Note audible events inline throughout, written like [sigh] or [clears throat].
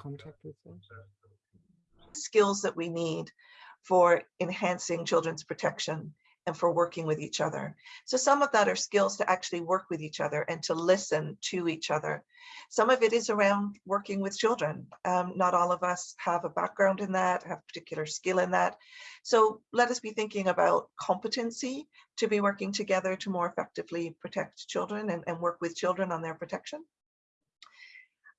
contact with them? skills that we need for enhancing children's protection and for working with each other. So some of that are skills to actually work with each other and to listen to each other. Some of it is around working with children. Um, not all of us have a background in that, have particular skill in that. So let us be thinking about competency to be working together to more effectively protect children and, and work with children on their protection.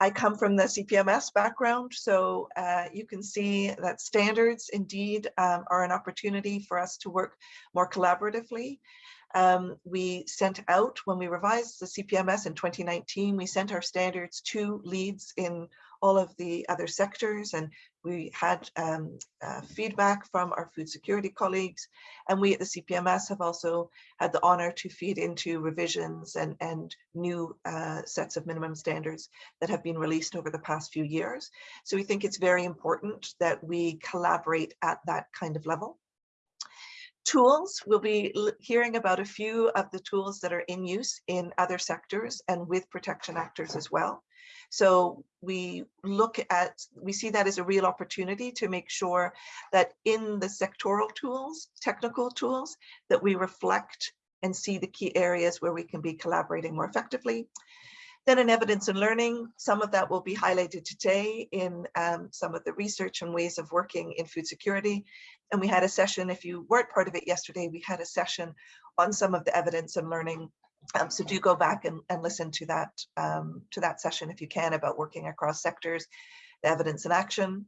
I come from the CPMS background, so uh, you can see that standards indeed um, are an opportunity for us to work more collaboratively. Um, we sent out, when we revised the CPMS in 2019, we sent our standards to leads in all of the other sectors and we had um, uh, feedback from our food security colleagues and we at the CPMS have also had the honor to feed into revisions and, and new uh, sets of minimum standards that have been released over the past few years. So we think it's very important that we collaborate at that kind of level. Tools, we'll be hearing about a few of the tools that are in use in other sectors and with protection actors as well. So we look at, we see that as a real opportunity to make sure that in the sectoral tools, technical tools, that we reflect and see the key areas where we can be collaborating more effectively. Then in evidence and learning, some of that will be highlighted today in um, some of the research and ways of working in food security. And we had a session, if you weren't part of it yesterday, we had a session on some of the evidence and learning um, so do go back and, and listen to that um, to that session if you can about working across sectors, the evidence and action.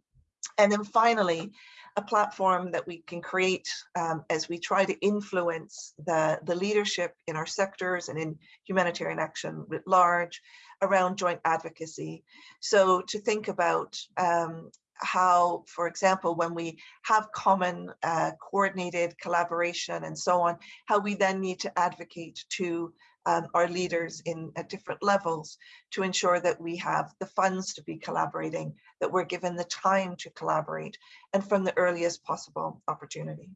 And then finally, a platform that we can create um, as we try to influence the, the leadership in our sectors and in humanitarian action writ large around joint advocacy. So to think about um, how, for example, when we have common uh, coordinated collaboration and so on, how we then need to advocate to um, our leaders in at different levels to ensure that we have the funds to be collaborating, that we're given the time to collaborate and from the earliest possible opportunity.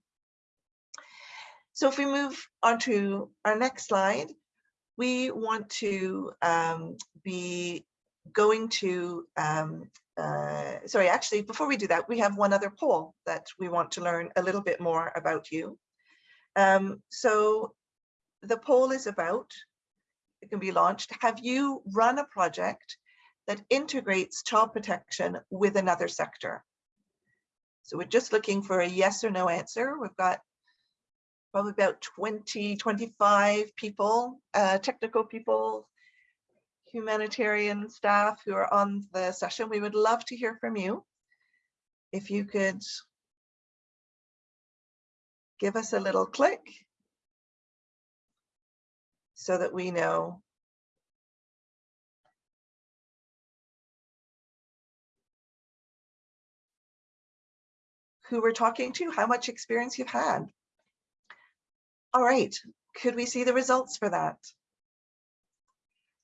So if we move on to our next slide, we want to um, be going to um, uh, sorry, actually, before we do that, we have one other poll that we want to learn a little bit more about you. Um, so the poll is about, it can be launched, have you run a project that integrates child protection with another sector? So we're just looking for a yes or no answer. We've got probably about 20, 25 people, uh, technical people, humanitarian staff who are on the session. We would love to hear from you. If you could give us a little click so that we know who we're talking to, how much experience you've had. All right, could we see the results for that?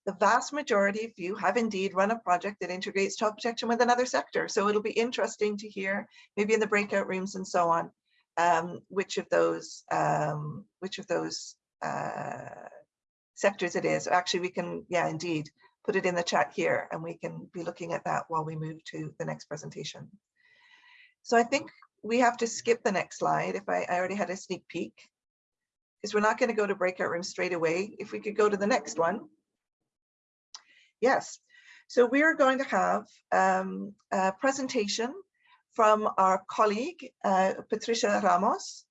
The vast majority of you have indeed run a project that integrates child protection with another sector. So it'll be interesting to hear, maybe in the breakout rooms and so on, um, which of those um, which of those uh, sectors it is. Actually, we can, yeah, indeed, put it in the chat here and we can be looking at that while we move to the next presentation. So I think we have to skip the next slide if I, I already had a sneak peek because we're not going to go to breakout rooms straight away. If we could go to the next one. Yes, so we are going to have um, a presentation from our colleague, uh, Patricia Ramos.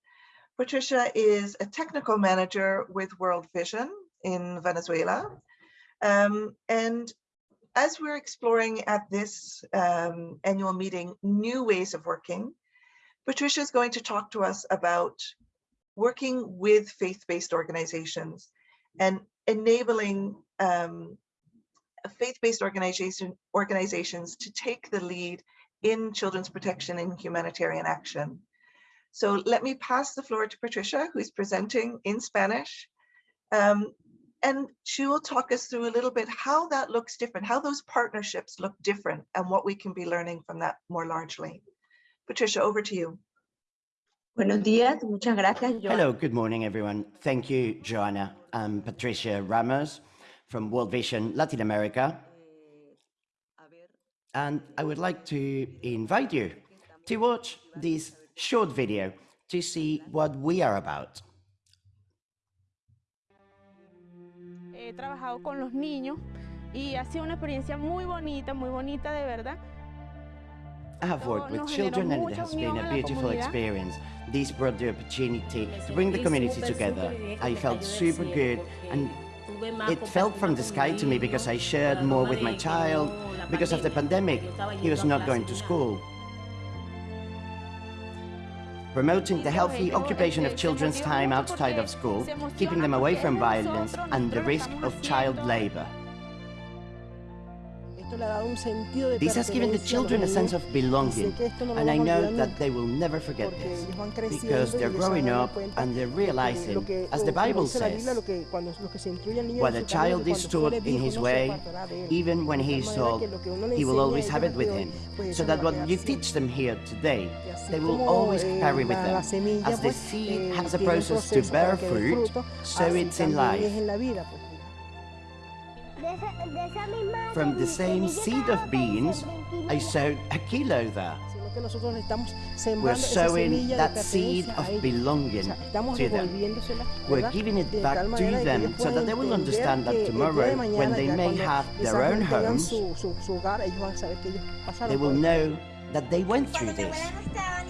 Patricia is a technical manager with World Vision in Venezuela. Um, and as we're exploring at this um, annual meeting new ways of working, Patricia is going to talk to us about working with faith-based organizations and enabling um, faith-based organization, organizations to take the lead in children's protection and humanitarian action. So let me pass the floor to Patricia, who's presenting in Spanish. Um, and she will talk us through a little bit how that looks different, how those partnerships look different and what we can be learning from that more largely. Patricia, over to you. Buenos días, muchas gracias. Hello, good morning, everyone. Thank you, Joanna. I'm Patricia Ramos from World Vision Latin America. And I would like to invite you to watch this short video to see what we are about. He trabajado con los niños y ha sido una experiencia muy bonita, muy bonita de verdad. I have worked with children and it has been a beautiful experience. This brought the opportunity to bring the community together. I felt super good and it felt from the sky to me because I shared more with my child. Because of the pandemic, he was not going to school. Promoting the healthy occupation of children's time outside of school, keeping them away from violence and the risk of child labor. This has given the children a sense of belonging, and I know that they will never forget this, because they're growing up and they're realizing, as the Bible says, when a child is taught in his way, even when he is old, he will always have it with him, so that what you teach them here today, they will always carry with them. As the seed has a process to bear fruit, so it's in life. From the same seed of beans, I sowed a kilo there. We're sowing that seed of belonging to them. We're giving it back to them so that they will understand that tomorrow, when they may have their own homes, they will know that they went through this.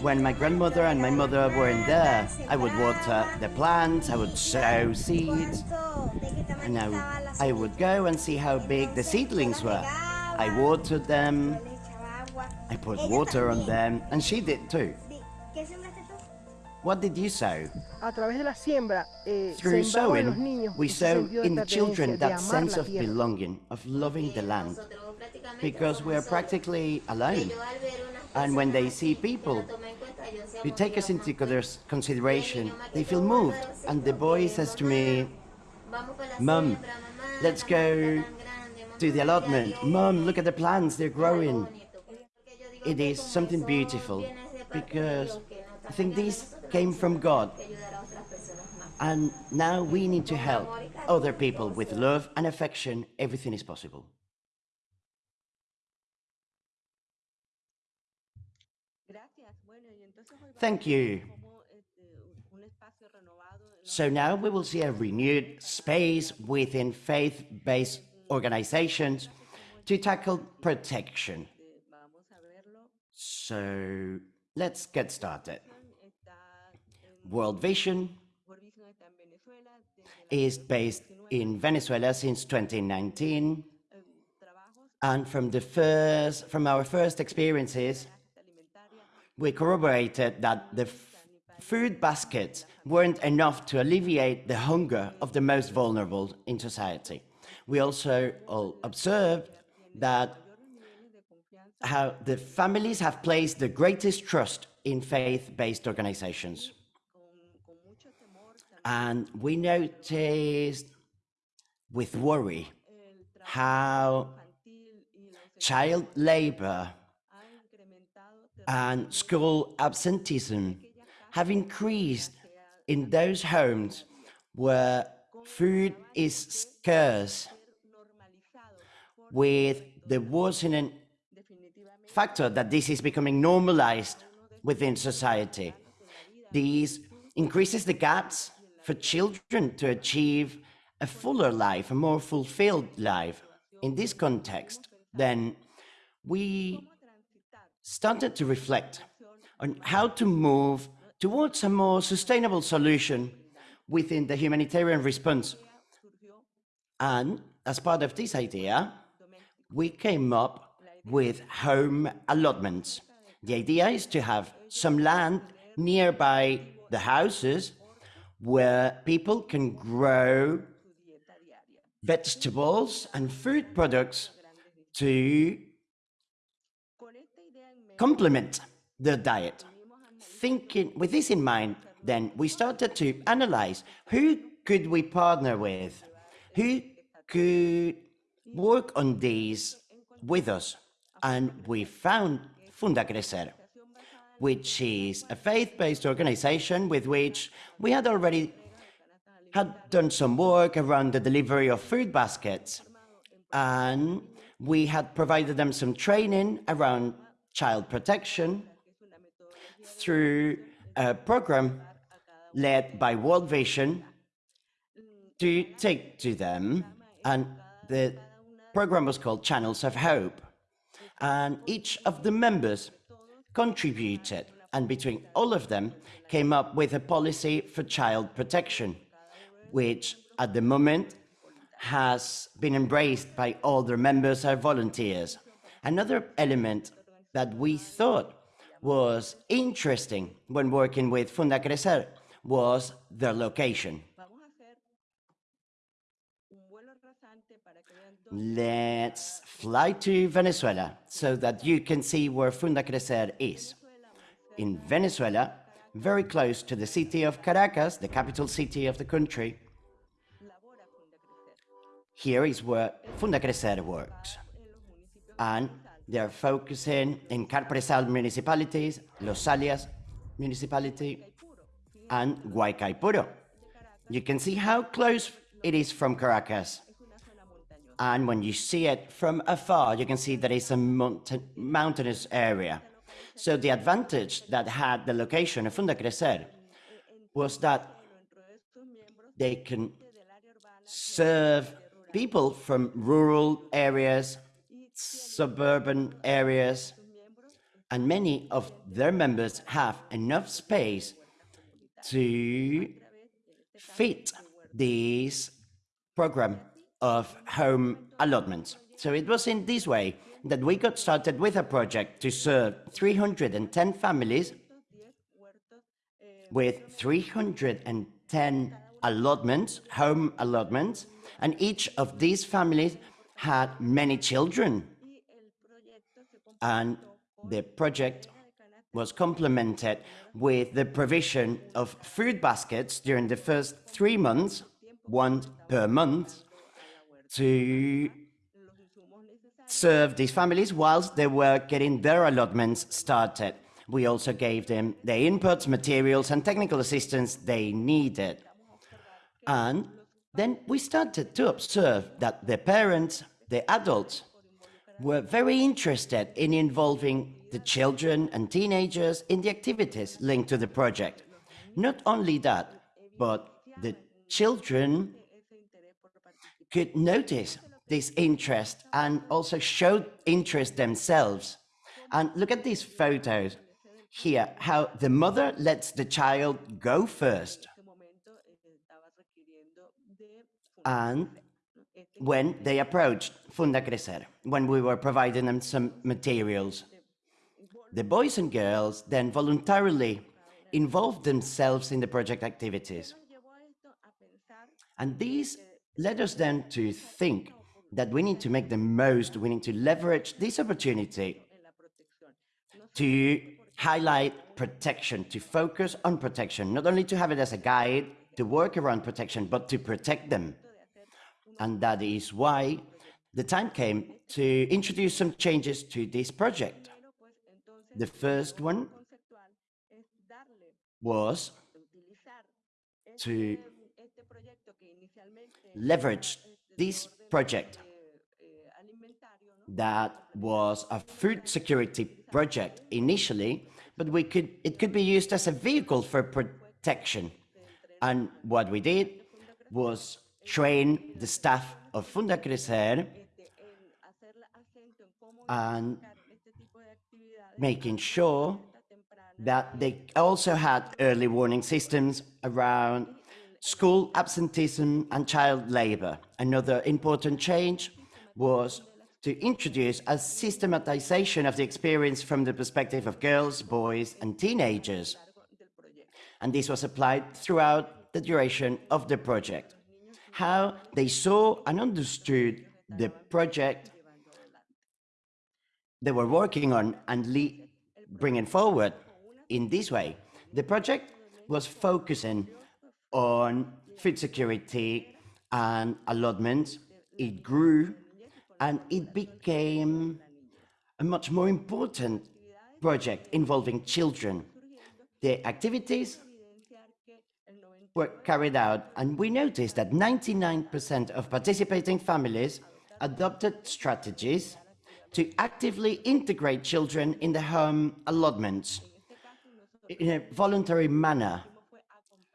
When my grandmother and my mother weren't there, I would water the plants, I would sow seeds, and I, I would go and see how big the seedlings were. I watered them, I put water on them, and she did too. What did you sow? Through sowing, we sow in the children that sense of belonging, of loving the land, because we're practically alone. And when they see people who take us into consideration, they feel moved. And the boy says to me, Mum, let's go to the allotment. Mum, look at the plants, they're growing. It is something beautiful because I think this came from God. And now we need to help other people with love and affection. Everything is possible. Thank you. So now we will see a renewed space within faith-based organizations to tackle protection. So let's get started. World Vision is based in Venezuela since 2019. And from the first, from our first experiences, we corroborated that the food baskets weren't enough to alleviate the hunger of the most vulnerable in society. We also observed that how the families have placed the greatest trust in faith-based organizations. And we noticed with worry how child labor and school absenteeism have increased in those homes where food is scarce with the worsening factor that this is becoming normalized within society. This increases the gaps for children to achieve a fuller life, a more fulfilled life. In this context, then we started to reflect on how to move towards a more sustainable solution within the humanitarian response. And as part of this idea, we came up with home allotments. The idea is to have some land nearby the houses where people can grow vegetables and food products to complement their diet. Thinking with this in mind, then we started to analyze who could we partner with, who could work on these with us, and we found Funda Crecer, which is a faith-based organization with which we had already had done some work around the delivery of food baskets, and we had provided them some training around child protection through a program led by World Vision to take to them. And the program was called Channels of Hope. And each of the members contributed, and between all of them, came up with a policy for child protection, which at the moment has been embraced by all their members and volunteers. Another element that we thought was interesting when working with Funda Crecer was their location. Let's fly to Venezuela so that you can see where Funda Crecer is. In Venezuela, very close to the city of Caracas, the capital city of the country, here is where Funda Crecer works. And they're focusing in Carpresal municipalities, Los Salias municipality, and Guaicaipuro. You can see how close it is from Caracas. And when you see it from afar, you can see that it's a mountain, mountainous area. So the advantage that had the location of Funda Crecer was that they can serve people from rural areas, suburban areas, and many of their members have enough space to fit this program of home allotments. So it was in this way that we got started with a project to serve 310 families with 310 allotments, home allotments, and each of these families had many children. And the project was complemented with the provision of food baskets during the first three months, one per month, to serve these families whilst they were getting their allotments started. We also gave them the inputs, materials, and technical assistance they needed. And then we started to observe that the parents, the adults, were very interested in involving the children and teenagers in the activities linked to the project. Not only that, but the children could notice this interest and also showed interest themselves. And look at these photos here, how the mother lets the child go first. And when they approached Funda Crecer, when we were providing them some materials, the boys and girls then voluntarily involved themselves in the project activities. And these led us then to think that we need to make the most, we need to leverage this opportunity to highlight protection, to focus on protection, not only to have it as a guide to work around protection, but to protect them. And that is why the time came to introduce some changes to this project. The first one was to leverage this project that was a food security project initially, but we could it could be used as a vehicle for protection. And what we did was train the staff of Funda Crecer and making sure that they also had early warning systems around school absenteeism and child labor. Another important change was to introduce a systematization of the experience from the perspective of girls, boys, and teenagers. And this was applied throughout the duration of the project. How they saw and understood the project they were working on and bringing forward in this way. The project was focusing on food security and allotments. It grew and it became a much more important project involving children. The activities were carried out and we noticed that 99% of participating families adopted strategies to actively integrate children in the home allotments in a voluntary manner.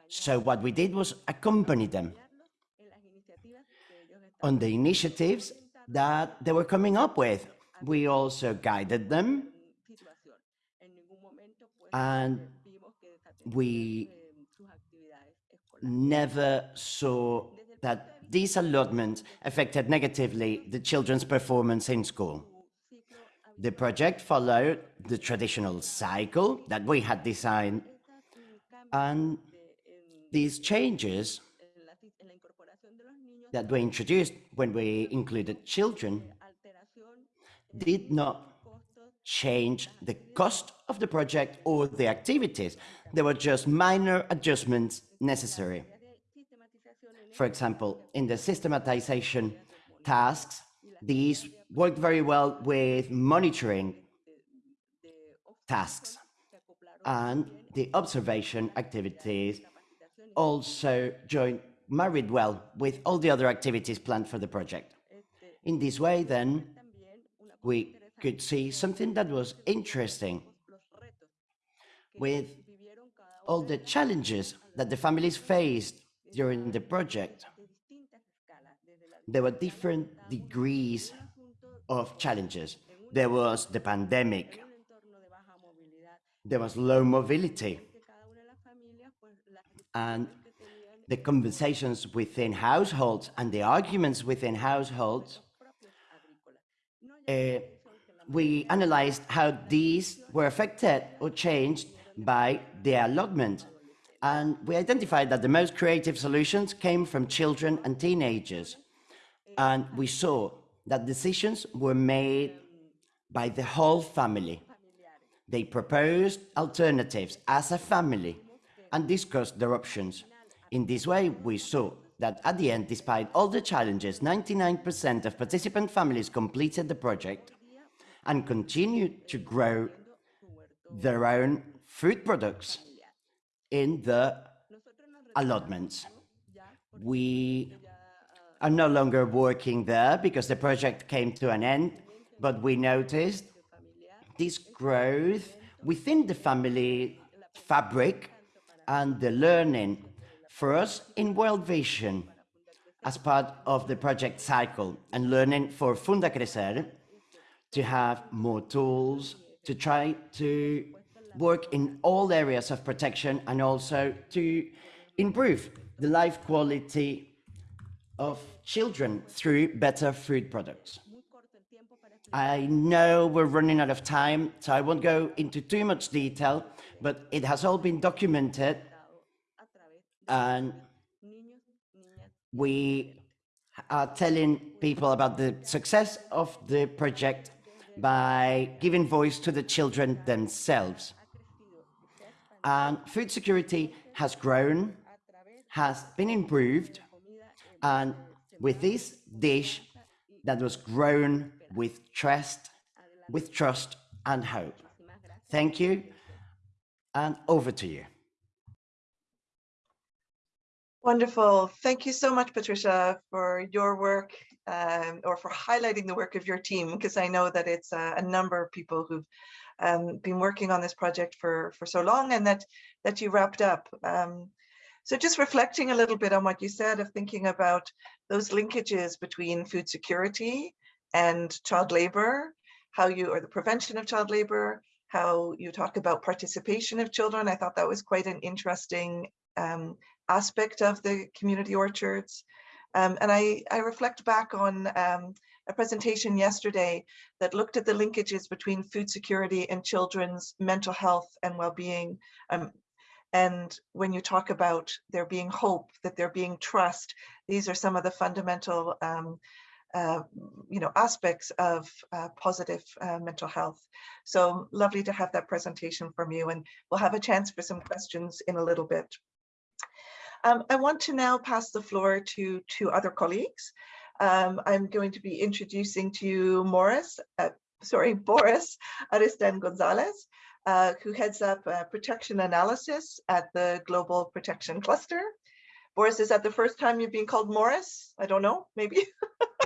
So what we did was accompany them on the initiatives that they were coming up with. We also guided them and we never saw that these allotments affected negatively the children's performance in school. The project followed the traditional cycle that we had designed and these changes that were introduced when we included children did not change the cost of the project or the activities. There were just minor adjustments necessary. For example, in the systematization tasks, these worked very well with monitoring tasks and the observation activities also joined married well with all the other activities planned for the project. In this way, then, we could see something that was interesting with all the challenges that the families faced during the project. There were different degrees of challenges. There was the pandemic. There was low mobility. And the conversations within households and the arguments within households, uh, we analyzed how these were affected or changed by the allotment. And we identified that the most creative solutions came from children and teenagers. And we saw that decisions were made by the whole family. They proposed alternatives as a family and discussed their options. In this way, we saw that at the end, despite all the challenges, 99% of participant families completed the project and continued to grow their own food products in the allotments. We are no longer working there because the project came to an end, but we noticed this growth within the family fabric and the learning for us in World Vision as part of the project cycle and learning for Funda Crecer to have more tools to try to work in all areas of protection and also to improve the life quality of children through better food products. I know we're running out of time, so I won't go into too much detail, but it has all been documented and we are telling people about the success of the project by giving voice to the children themselves. And food security has grown, has been improved, and with this dish that was grown with trust, with trust and hope. Thank you, and over to you. Wonderful. Thank you so much, Patricia, for your work um, or for highlighting the work of your team, because I know that it's a, a number of people who've um, been working on this project for, for so long and that, that you wrapped up. Um, so just reflecting a little bit on what you said of thinking about those linkages between food security and child labor, how you, or the prevention of child labor, how you talk about participation of children. I thought that was quite an interesting um, aspect of the community orchards. Um, and I, I reflect back on um, a presentation yesterday that looked at the linkages between food security and children's mental health and well-being. Um, and when you talk about there being hope, that there being trust, these are some of the fundamental um, uh, you know, aspects of uh, positive uh, mental health. So lovely to have that presentation from you and we'll have a chance for some questions in a little bit. Um, I want to now pass the floor to two other colleagues. Um, I'm going to be introducing to you Morris, uh, sorry, [laughs] Boris Aristan Gonzalez, uh, who heads up protection analysis at the Global Protection Cluster. Boris, is that the first time you've been called Morris? I don't know, maybe. [laughs]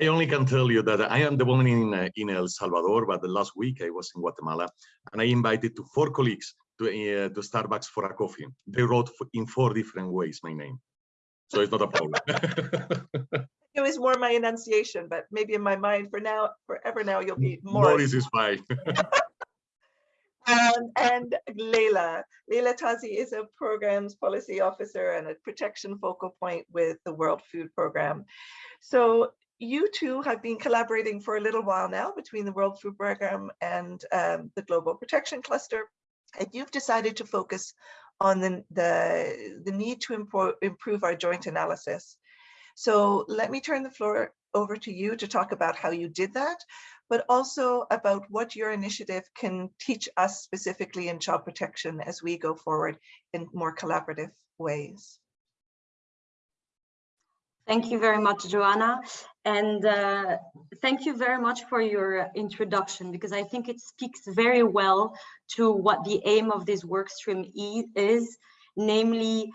I only can tell you that I am the one in, uh, in El Salvador, but the last week I was in Guatemala and I invited to four colleagues to, uh, to Starbucks for a coffee. They wrote in four different ways my name. So it's not a problem. [laughs] [laughs] It was more my enunciation, but maybe in my mind for now, forever now, you'll be Morris. Morris is fine. [laughs] Um, and Leila. Leila Tazi is a programs policy officer and a protection focal point with the World Food Program. So you two have been collaborating for a little while now between the World Food Program and um, the Global Protection Cluster. And you've decided to focus on the, the, the need to improve, improve our joint analysis. So let me turn the floor over to you to talk about how you did that, but also about what your initiative can teach us specifically in child protection as we go forward in more collaborative ways. Thank you very much, Joanna. And uh, thank you very much for your introduction, because I think it speaks very well to what the aim of this workstream is, namely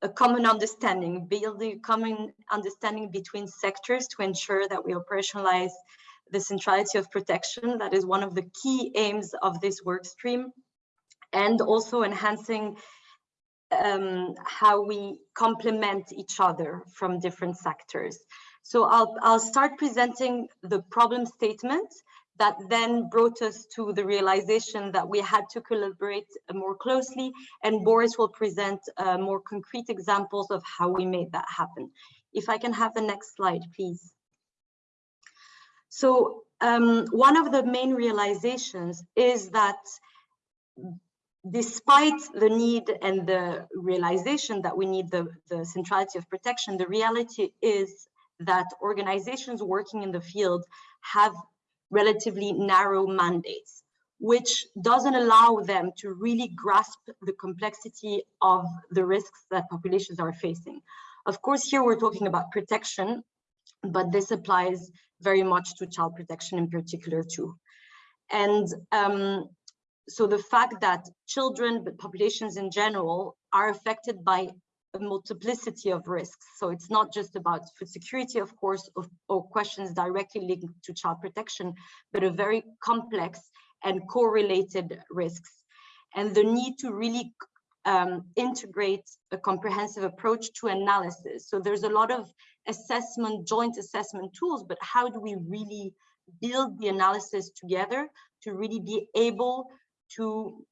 a common understanding, building a common understanding between sectors to ensure that we operationalize the centrality of protection. That is one of the key aims of this workstream, and also enhancing um, how we complement each other from different sectors. So I'll, I'll start presenting the problem statement that then brought us to the realization that we had to collaborate more closely and Boris will present uh, more concrete examples of how we made that happen. If I can have the next slide, please. So um, one of the main realizations is that despite the need and the realization that we need the, the centrality of protection, the reality is that organizations working in the field have relatively narrow mandates, which doesn't allow them to really grasp the complexity of the risks that populations are facing. Of course, here we're talking about protection, but this applies very much to child protection in particular too. And um, so the fact that children, but populations in general, are affected by a multiplicity of risks. So it's not just about food security, of course, or, or questions directly linked to child protection, but a very complex and correlated risks. And the need to really um, integrate a comprehensive approach to analysis. So there's a lot of assessment, joint assessment tools, but how do we really build the analysis together to really be able to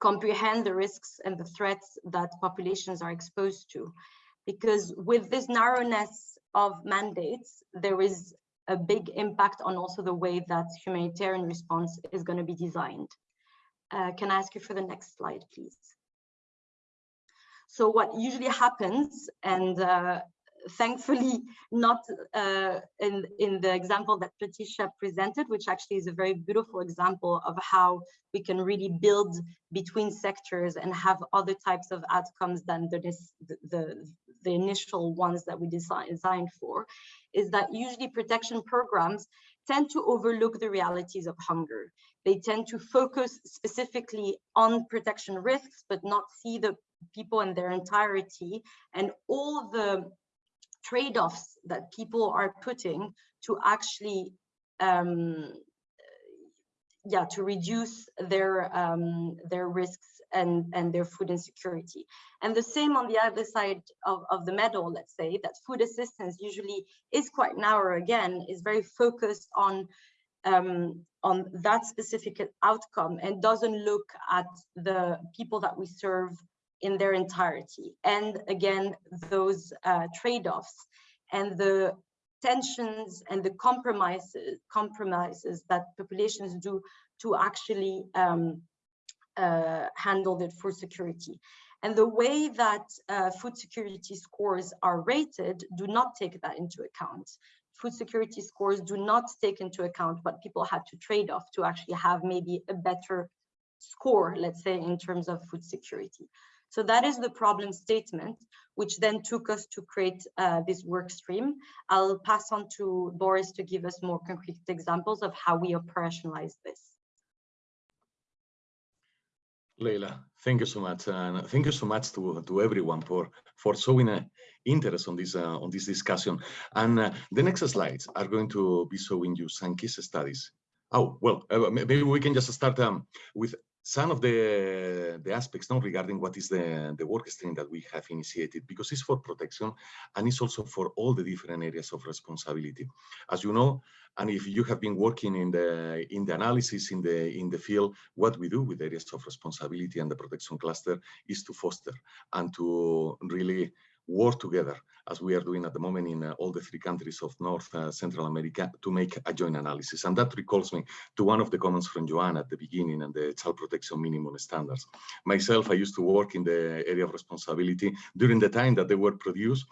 comprehend the risks and the threats that populations are exposed to. Because with this narrowness of mandates, there is a big impact on also the way that humanitarian response is going to be designed. Uh, can I ask you for the next slide, please? So what usually happens, and uh, thankfully not uh, in, in the example that Patricia presented, which actually is a very beautiful example of how we can really build between sectors and have other types of outcomes than the, the, the initial ones that we design, designed for, is that usually protection programs tend to overlook the realities of hunger. They tend to focus specifically on protection risks, but not see the people in their entirety and all the trade-offs that people are putting to actually um, yeah to reduce their um, their risks and and their food insecurity. And the same on the other side of, of the medal let's say that food assistance usually is quite narrow again is very focused on um, on that specific outcome and doesn't look at the people that we serve in their entirety. And again, those uh, trade-offs and the tensions and the compromises compromises that populations do to actually um, uh, handle their food security. And the way that uh, food security scores are rated do not take that into account. Food security scores do not take into account what people had to trade off to actually have maybe a better score, let's say, in terms of food security. So that is the problem statement, which then took us to create uh, this work stream. I'll pass on to Boris to give us more concrete examples of how we operationalize this. Leila, thank you so much, and thank you so much to to everyone for for showing a interest on this uh, on this discussion. And uh, the next slides are going to be showing you some case studies. Oh well, uh, maybe we can just start um, with some of the the aspects now regarding what is the the work stream that we have initiated because it's for protection and it's also for all the different areas of responsibility. As you know and if you have been working in the in the analysis in the in the field what we do with areas of responsibility and the protection cluster is to foster and to really work together as we are doing at the moment in uh, all the three countries of North uh, Central America to make a joint analysis. And that recalls me to one of the comments from Joanne at the beginning and the child protection minimum standards. Myself, I used to work in the area of responsibility during the time that they were produced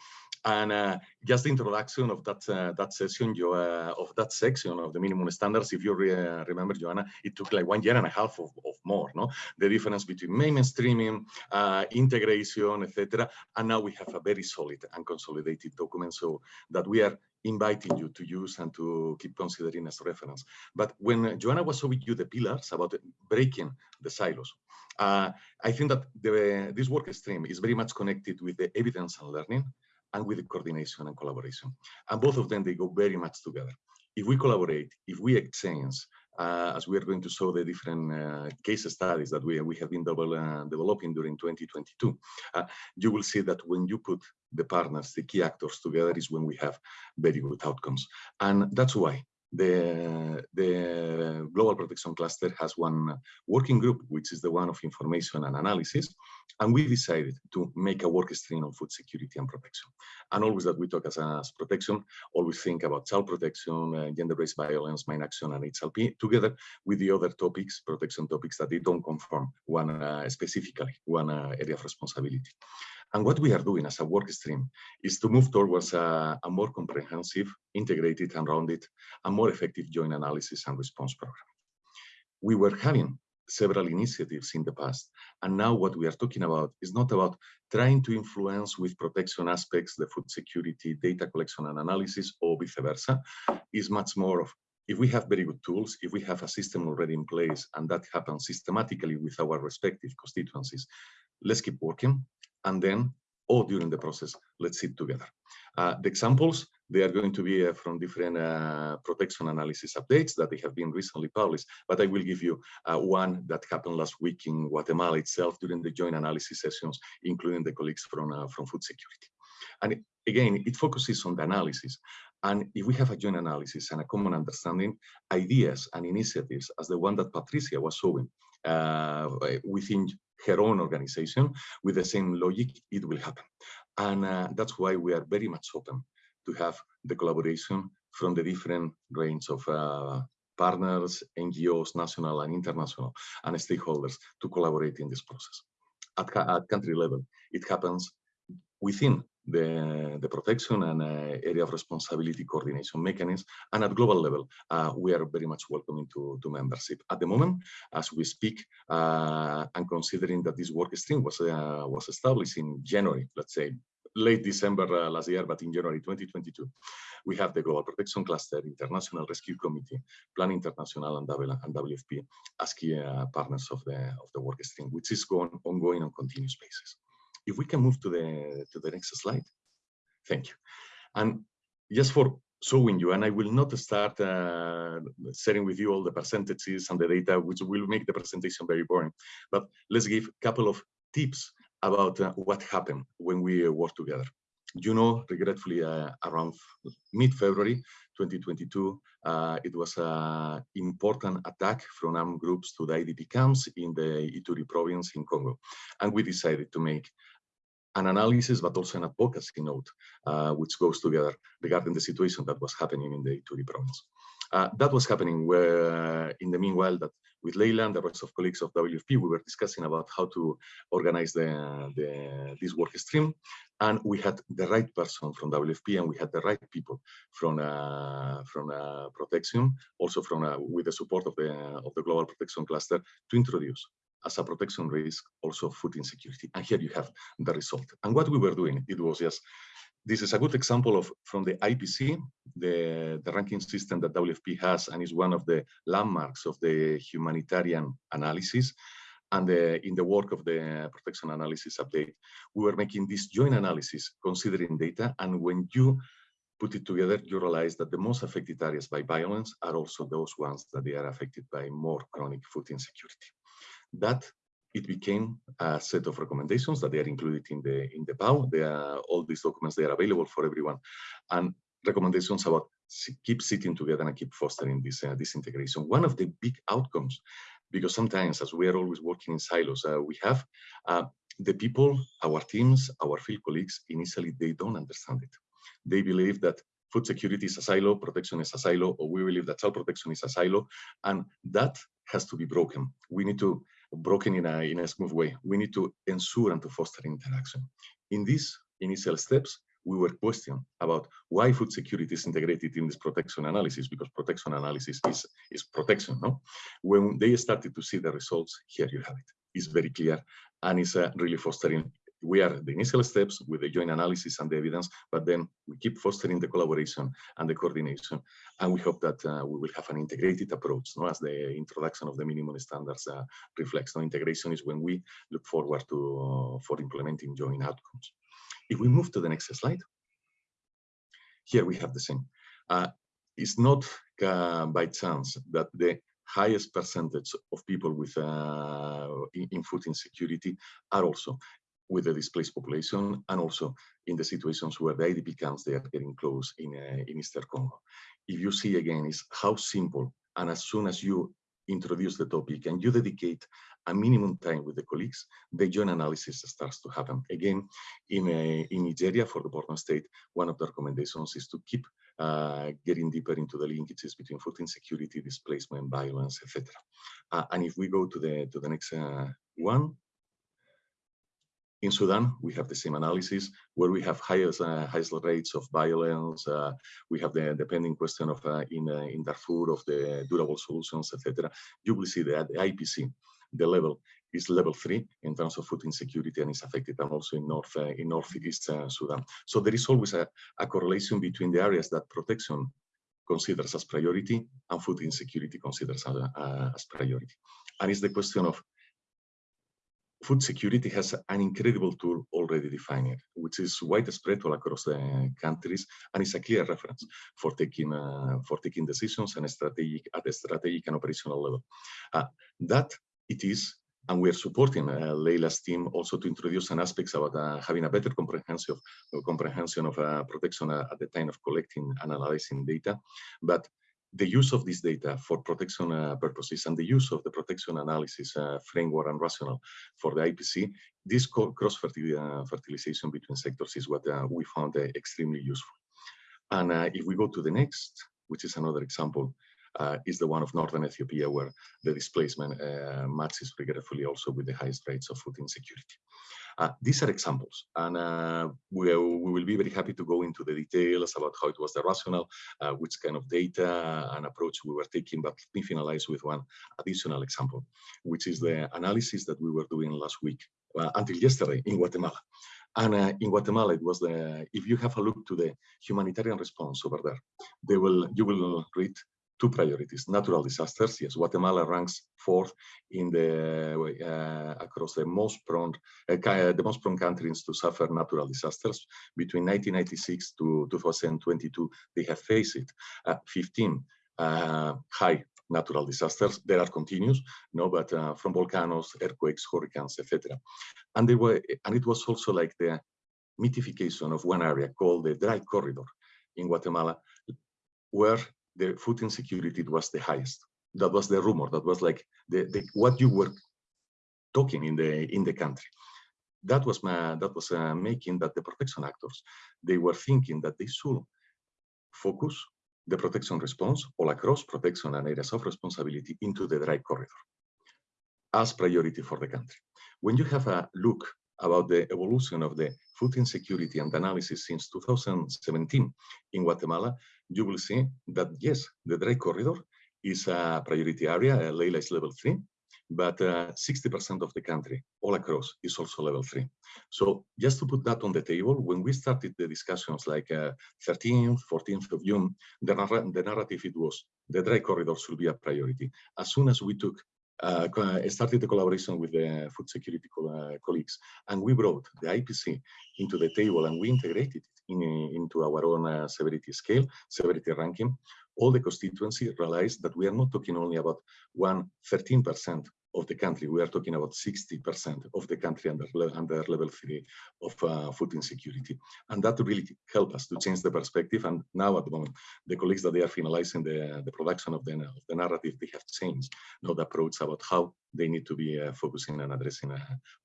and uh, just the introduction of that uh, that session, you, uh, of that section of the minimum standards, if you re uh, remember, Joanna, it took like one year and a half of, of more, no? The difference between mainstreaming, uh, integration, etc. And now we have a very solid and consolidated document so that we are inviting you to use and to keep considering as reference. But when Joanna was showing you the pillars about breaking the silos, uh, I think that the, this work stream is very much connected with the evidence and learning and with the coordination and collaboration. And both of them, they go very much together. If we collaborate, if we exchange, uh, as we are going to show the different uh, case studies that we, we have been double, uh, developing during 2022, uh, you will see that when you put the partners, the key actors together is when we have very good outcomes. And that's why the, the Global Protection Cluster has one working group, which is the one of information and analysis. And we decided to make a work stream on food security and protection. And always that we talk as, as protection, always think about child protection, uh, gender-based violence, mine action, and HLP, together with the other topics, protection topics that they don't conform one uh, specifically, one uh, area of responsibility. And what we are doing as a work stream is to move towards a, a more comprehensive, integrated and rounded, and more effective joint analysis and response program. We were having several initiatives in the past. And now what we are talking about is not about trying to influence with protection aspects, the food security, data collection and analysis, or vice versa, is much more of if we have very good tools, if we have a system already in place, and that happens systematically with our respective constituencies, let's keep working and then or during the process, let's sit together. Uh, the examples, they are going to be uh, from different uh, protection analysis updates that they have been recently published, but I will give you uh, one that happened last week in Guatemala itself during the joint analysis sessions, including the colleagues from, uh, from food security. And again, it focuses on the analysis. And if we have a joint analysis and a common understanding, ideas and initiatives as the one that Patricia was showing uh, within her own organization with the same logic, it will happen. And uh, that's why we are very much open to have the collaboration from the different range of uh, partners, NGOs, national and international, and stakeholders to collaborate in this process. At, at country level, it happens within the, the protection and uh, area of responsibility coordination mechanism. And at global level, uh, we are very much welcoming to, to membership. At the moment, as we speak, uh, and considering that this work stream was, was established in January, let's say, late December uh, last year, but in January 2022, we have the Global Protection Cluster, International Rescue Committee, Plan International, and, and WFP as key uh, partners of the, of the work stream, which is going, ongoing on continuous basis. If we can move to the to the next slide. Thank you. And just for showing you, and I will not start uh, sharing with you all the percentages and the data, which will make the presentation very boring. But let's give a couple of tips about uh, what happened when we uh, work together. You know, regretfully, uh, around mid-February 2022, uh, it was an important attack from armed groups to the IDP camps in the Ituri province in Congo. And we decided to make an analysis, but also an advocacy note, uh, which goes together regarding the situation that was happening in the Ituri province. Uh, that was happening where, in the meanwhile, that with Leila and the rest of colleagues of WFP, we were discussing about how to organize the, the, this work stream. And we had the right person from WFP and we had the right people from, uh, from uh, protection, also from uh, with the support of the, of the Global Protection Cluster to introduce as a protection risk, also food insecurity. And here you have the result. And what we were doing, it was just, this is a good example of from the IPC, the, the ranking system that WFP has and is one of the landmarks of the humanitarian analysis. and uh, in the work of the protection analysis update, we were making this joint analysis considering data. And when you put it together, you realize that the most affected areas by violence are also those ones that they are affected by more chronic food insecurity. That it became a set of recommendations that they are included in the in the PAU. They are, all these documents they are available for everyone, and recommendations about keep sitting together and keep fostering this uh, this integration. One of the big outcomes, because sometimes as we are always working in silos, uh, we have uh, the people, our teams, our field colleagues. Initially, they don't understand it. They believe that food security is a silo, protection is a silo, or we believe that child protection is a silo, and that has to be broken. We need to broken in a in a smooth way. We need to ensure and to foster interaction. In these initial steps, we were questioned about why food security is integrated in this protection analysis, because protection analysis is, is protection. No? When they started to see the results, here you have it. It's very clear and it's uh, really fostering we are the initial steps with the joint analysis and the evidence, but then we keep fostering the collaboration and the coordination. And we hope that uh, we will have an integrated approach, no, as the introduction of the minimum standards uh, reflects. No, integration is when we look forward to uh, for implementing joint outcomes. If we move to the next slide, here we have the same. Uh, it's not uh, by chance that the highest percentage of people with uh, in, in, food insecurity are also with the displaced population and also in the situations where the IDP camps they are getting close in, uh, in Eastern Congo. If you see again is how simple and as soon as you introduce the topic and you dedicate a minimum time with the colleagues, the joint analysis starts to happen. Again, in, a, in Nigeria for the Borno state, one of the recommendations is to keep uh, getting deeper into the linkages between food insecurity, displacement, violence, etc. Uh, and if we go to the to the next uh, one, in Sudan, we have the same analysis where we have highest, uh, highest rates of violence. Uh, we have the, the pending question of uh, in, uh, in Darfur of the durable solutions, etc. You will see that the IPC, the level is level three in terms of food insecurity and is affected and also in north uh, in northeast uh, Sudan. So there is always a, a correlation between the areas that protection considers as priority and food insecurity considers as, as priority. And it's the question of food security has an incredible tool already defined, which is widespread all across the countries, and is a clear reference for taking uh, for taking decisions and strategic at a strategic and operational level. Uh, that it is, and we are supporting uh, Leila's team also to introduce some aspects about uh, having a better comprehensive comprehension of uh, protection uh, at the time of collecting and analyzing data, but the use of this data for protection uh, purposes and the use of the protection analysis uh, framework and rationale for the IPC, this cross-fertilization uh, between sectors is what uh, we found uh, extremely useful. And if we go to the next, which is another example, is the one of northern Ethiopia, where the displacement matches regretfully also with the highest rates of food insecurity. Uh, these are examples, and uh, we, we, will be very happy to go into the details about how it was the rationale, uh, which kind of data and approach we were taking, but let me finalize with one additional example, which is the analysis that we were doing last week, uh, until yesterday in Guatemala. And uh, in Guatemala, it was the, if you have a look to the humanitarian response over there, they will, you will read two priorities, natural disasters. Yes, Guatemala ranks fourth in the uh, across the most prone uh, the most prone countries to suffer natural disasters. Between 1996 to 2022, they have faced it. Uh, 15 uh, high natural disasters. There are continuous, no, but uh, from volcanoes, earthquakes, hurricanes, etc. And they were, and it was also like the mythification of one area called the dry corridor in Guatemala, where the food insecurity was the highest. That was the rumor. That was like the, the what you were talking in the in the country. That was my, that was uh, making that the protection actors they were thinking that they should focus the protection response all across protection and areas of responsibility into the dry corridor as priority for the country. When you have a look about the evolution of the food insecurity and analysis since 2017 in Guatemala, you will see that yes, the dry corridor is a priority area, uh, Leila is level three, but 60% uh, of the country all across is also level three. So just to put that on the table, when we started the discussions like uh, 13th, 14th of June, the, narr the narrative it was the dry corridor should be a priority. As soon as we took uh, started a collaboration with the food security co uh, colleagues, and we brought the IPC into the table and we integrated it in, into our own uh, severity scale, severity ranking. All the constituency realized that we are not talking only about one 13% of the country. We are talking about 60% of the country under, under level three of uh, food insecurity. And that really helped us to change the perspective. And now at the moment, the colleagues that they are finalizing the, the production of the, of the narrative, they have changed now the approach about how they need to be uh, focusing and addressing uh,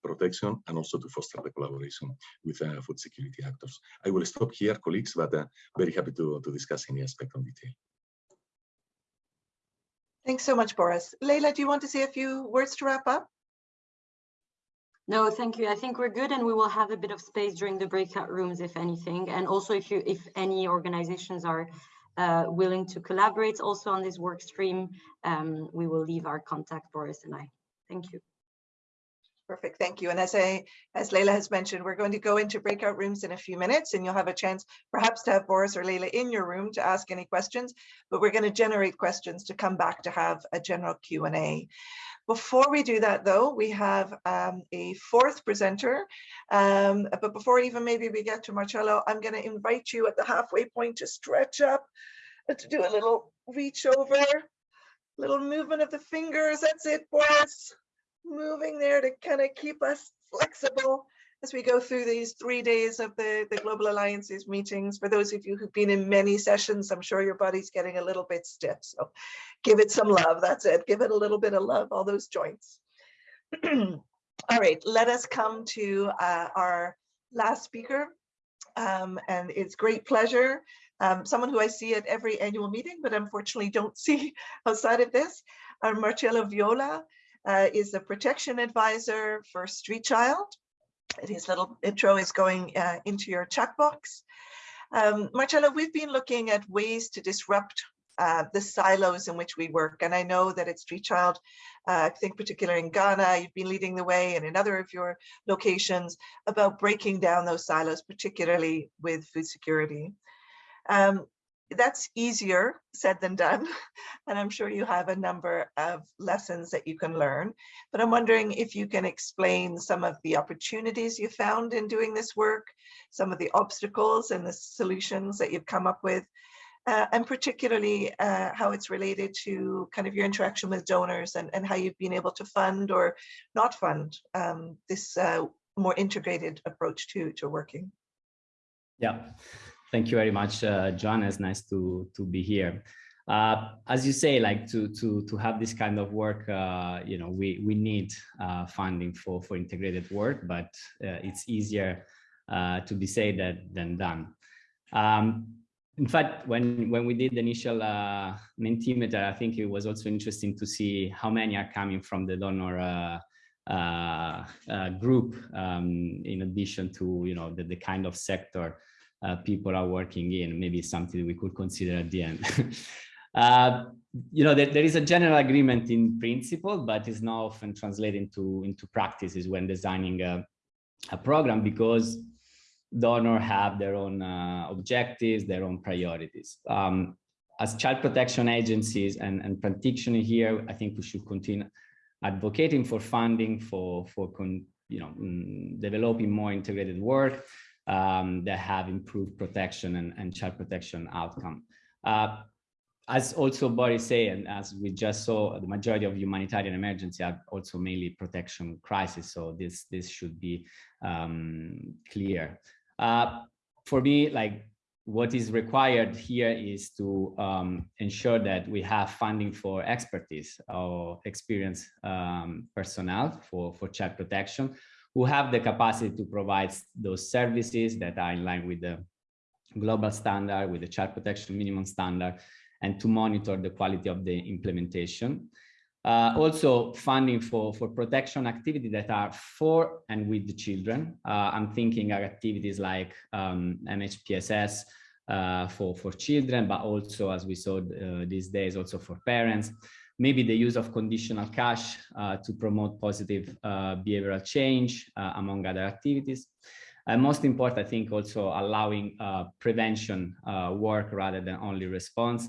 protection and also to foster the collaboration with uh, food security actors. I will stop here, colleagues, but uh, very happy to, to discuss any aspect on detail. Thanks so much, Boris. Leila, do you want to say a few words to wrap up? No, thank you. I think we're good and we will have a bit of space during the breakout rooms, if anything. And also if you, if any organizations are uh, willing to collaborate also on this work stream, um, we will leave our contact, Boris and I. Thank you. Perfect, thank you. And as I, as Leila has mentioned, we're going to go into breakout rooms in a few minutes and you'll have a chance perhaps to have Boris or Leila in your room to ask any questions, but we're going to generate questions to come back to have a general Q&A. Before we do that though, we have um, a fourth presenter, um, but before even maybe we get to Marcello, I'm going to invite you at the halfway point to stretch up and to do a little reach over, little movement of the fingers, that's it, Boris moving there to kind of keep us flexible as we go through these three days of the, the Global Alliances meetings. For those of you who've been in many sessions, I'm sure your body's getting a little bit stiff. So give it some love. That's it. Give it a little bit of love, all those joints. [clears throat] all right, let us come to uh, our last speaker. Um, and it's great pleasure. Um, someone who I see at every annual meeting, but unfortunately don't [laughs] see outside of this, uh, Marcello Viola uh, is the protection advisor for Street Child. And His little intro is going uh, into your chat box. Um, Marcello, we've been looking at ways to disrupt uh, the silos in which we work. And I know that at Street Child, uh, I think particularly in Ghana, you've been leading the way and in other of your locations about breaking down those silos, particularly with food security. Um, that's easier said than done. [laughs] And I'm sure you have a number of lessons that you can learn. But I'm wondering if you can explain some of the opportunities you found in doing this work, some of the obstacles and the solutions that you've come up with, uh, and particularly uh, how it's related to kind of your interaction with donors and, and how you've been able to fund or not fund um, this uh, more integrated approach to, to working. Yeah. Thank you very much, uh, John. It's nice to to be here. Uh, as you say, like to to to have this kind of work, uh, you know, we we need uh, funding for for integrated work, but uh, it's easier uh, to be said that than done. Um, in fact, when when we did the initial Mentimeter, I think it was also interesting to see how many are coming from the donor group, um, in addition to you know the, the kind of sector uh, people are working in, maybe something we could consider at the end. [laughs] uh, you know, there, there is a general agreement in principle, but it's not often translated into, into practices when designing a, a program because donors have their own uh, objectives, their own priorities. Um, as child protection agencies and, and practitioners here, I think we should continue advocating for funding for, for you know, mm, developing more integrated work, um, that have improved protection and, and child protection outcome. Uh, as also Boris said, and as we just saw, the majority of humanitarian emergency are also mainly protection crisis. So this this should be um, clear. Uh, for me, like what is required here is to um, ensure that we have funding for expertise or experienced um, personnel for, for child protection, who have the capacity to provide those services that are in line with the global standard, with the child protection minimum standard, and to monitor the quality of the implementation. Uh, also funding for, for protection activities that are for and with the children. Uh, I'm thinking of activities like um, MHPSS uh, for, for children, but also as we saw uh, these days, also for parents maybe the use of conditional cash uh, to promote positive uh, behavioral change, uh, among other activities. And most important, I think also allowing uh, prevention uh, work rather than only response,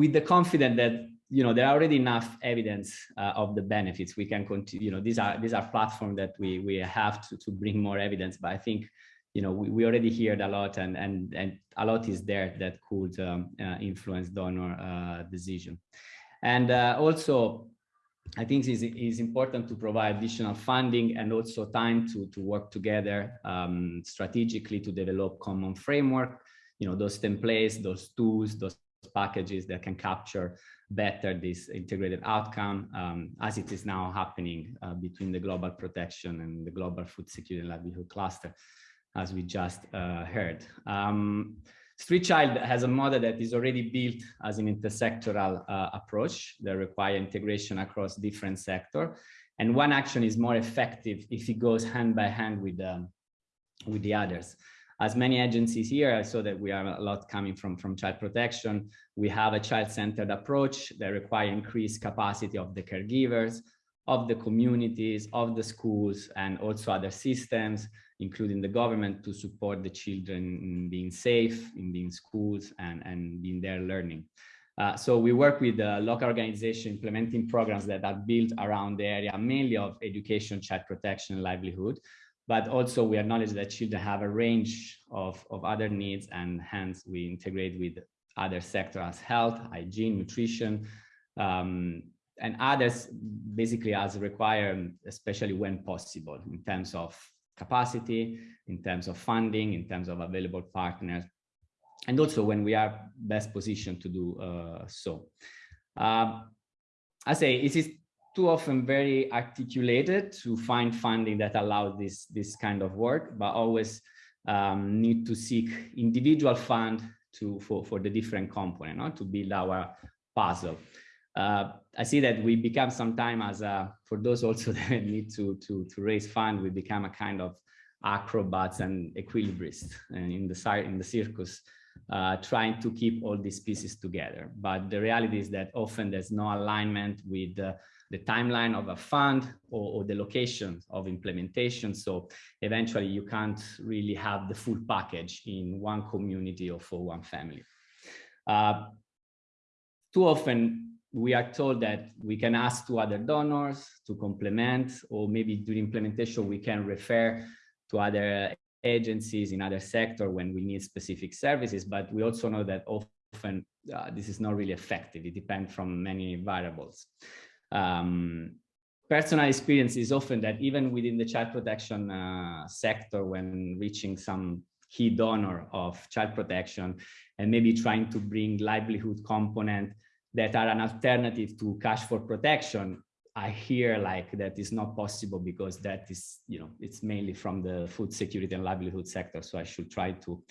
with the confidence that you know, there are already enough evidence uh, of the benefits. We can continue, you know, these are these are platforms that we we have to to bring more evidence. But I think, you know, we, we already heard a lot, and and and a lot is there that could um, influence donor decision. And uh, also, I think it's, it's important to provide additional funding and also time to to work together um, strategically to develop common framework. You know, those templates, those tools, those packages that can capture better this integrated outcome um, as it is now happening uh, between the global protection and the global food security and livelihood cluster, as we just uh, heard. Um, Street Child has a model that is already built as an intersectoral uh, approach that require integration across different sectors. And one action is more effective if it goes hand by hand with, um, with the others as many agencies here, I saw that we are a lot coming from, from child protection. We have a child-centered approach that require increased capacity of the caregivers, of the communities, of the schools, and also other systems, including the government to support the children in being safe, in being schools, and, and in their learning. Uh, so we work with the local organization implementing programs that are built around the area mainly of education, child protection, and livelihood but also we acknowledge that children have a range of, of other needs and hence we integrate with other sectors as health, hygiene, nutrition, um, and others basically as required, especially when possible in terms of capacity, in terms of funding, in terms of available partners, and also when we are best positioned to do uh, so. Uh, I say it is too often very articulated to find funding that allows this, this kind of work, but always um, need to seek individual fund to, for, for the different component no? to build our puzzle. Uh, I see that we become sometimes as a, for those also [laughs] that need to, to, to raise fund, we become a kind of acrobats and equilibrists and in the, in the circus, uh, trying to keep all these pieces together. But the reality is that often there's no alignment with uh, the timeline of a fund or, or, the location of implementation. So eventually you can't really have the full package in one community or for one family. Uh, too often we are told that we can ask to other donors to complement, or maybe during implementation, we can refer to other agencies in other sector when we need specific services. But we also know that often uh, this is not really effective. It depends from many variables. Um, personal experience is often that even within the child protection uh, sector, when reaching some key donor of child protection and maybe trying to bring livelihood component that are an alternative to cash for protection, I hear like that is not possible because that is, you know, it's mainly from the food security and livelihood sector. So I should try to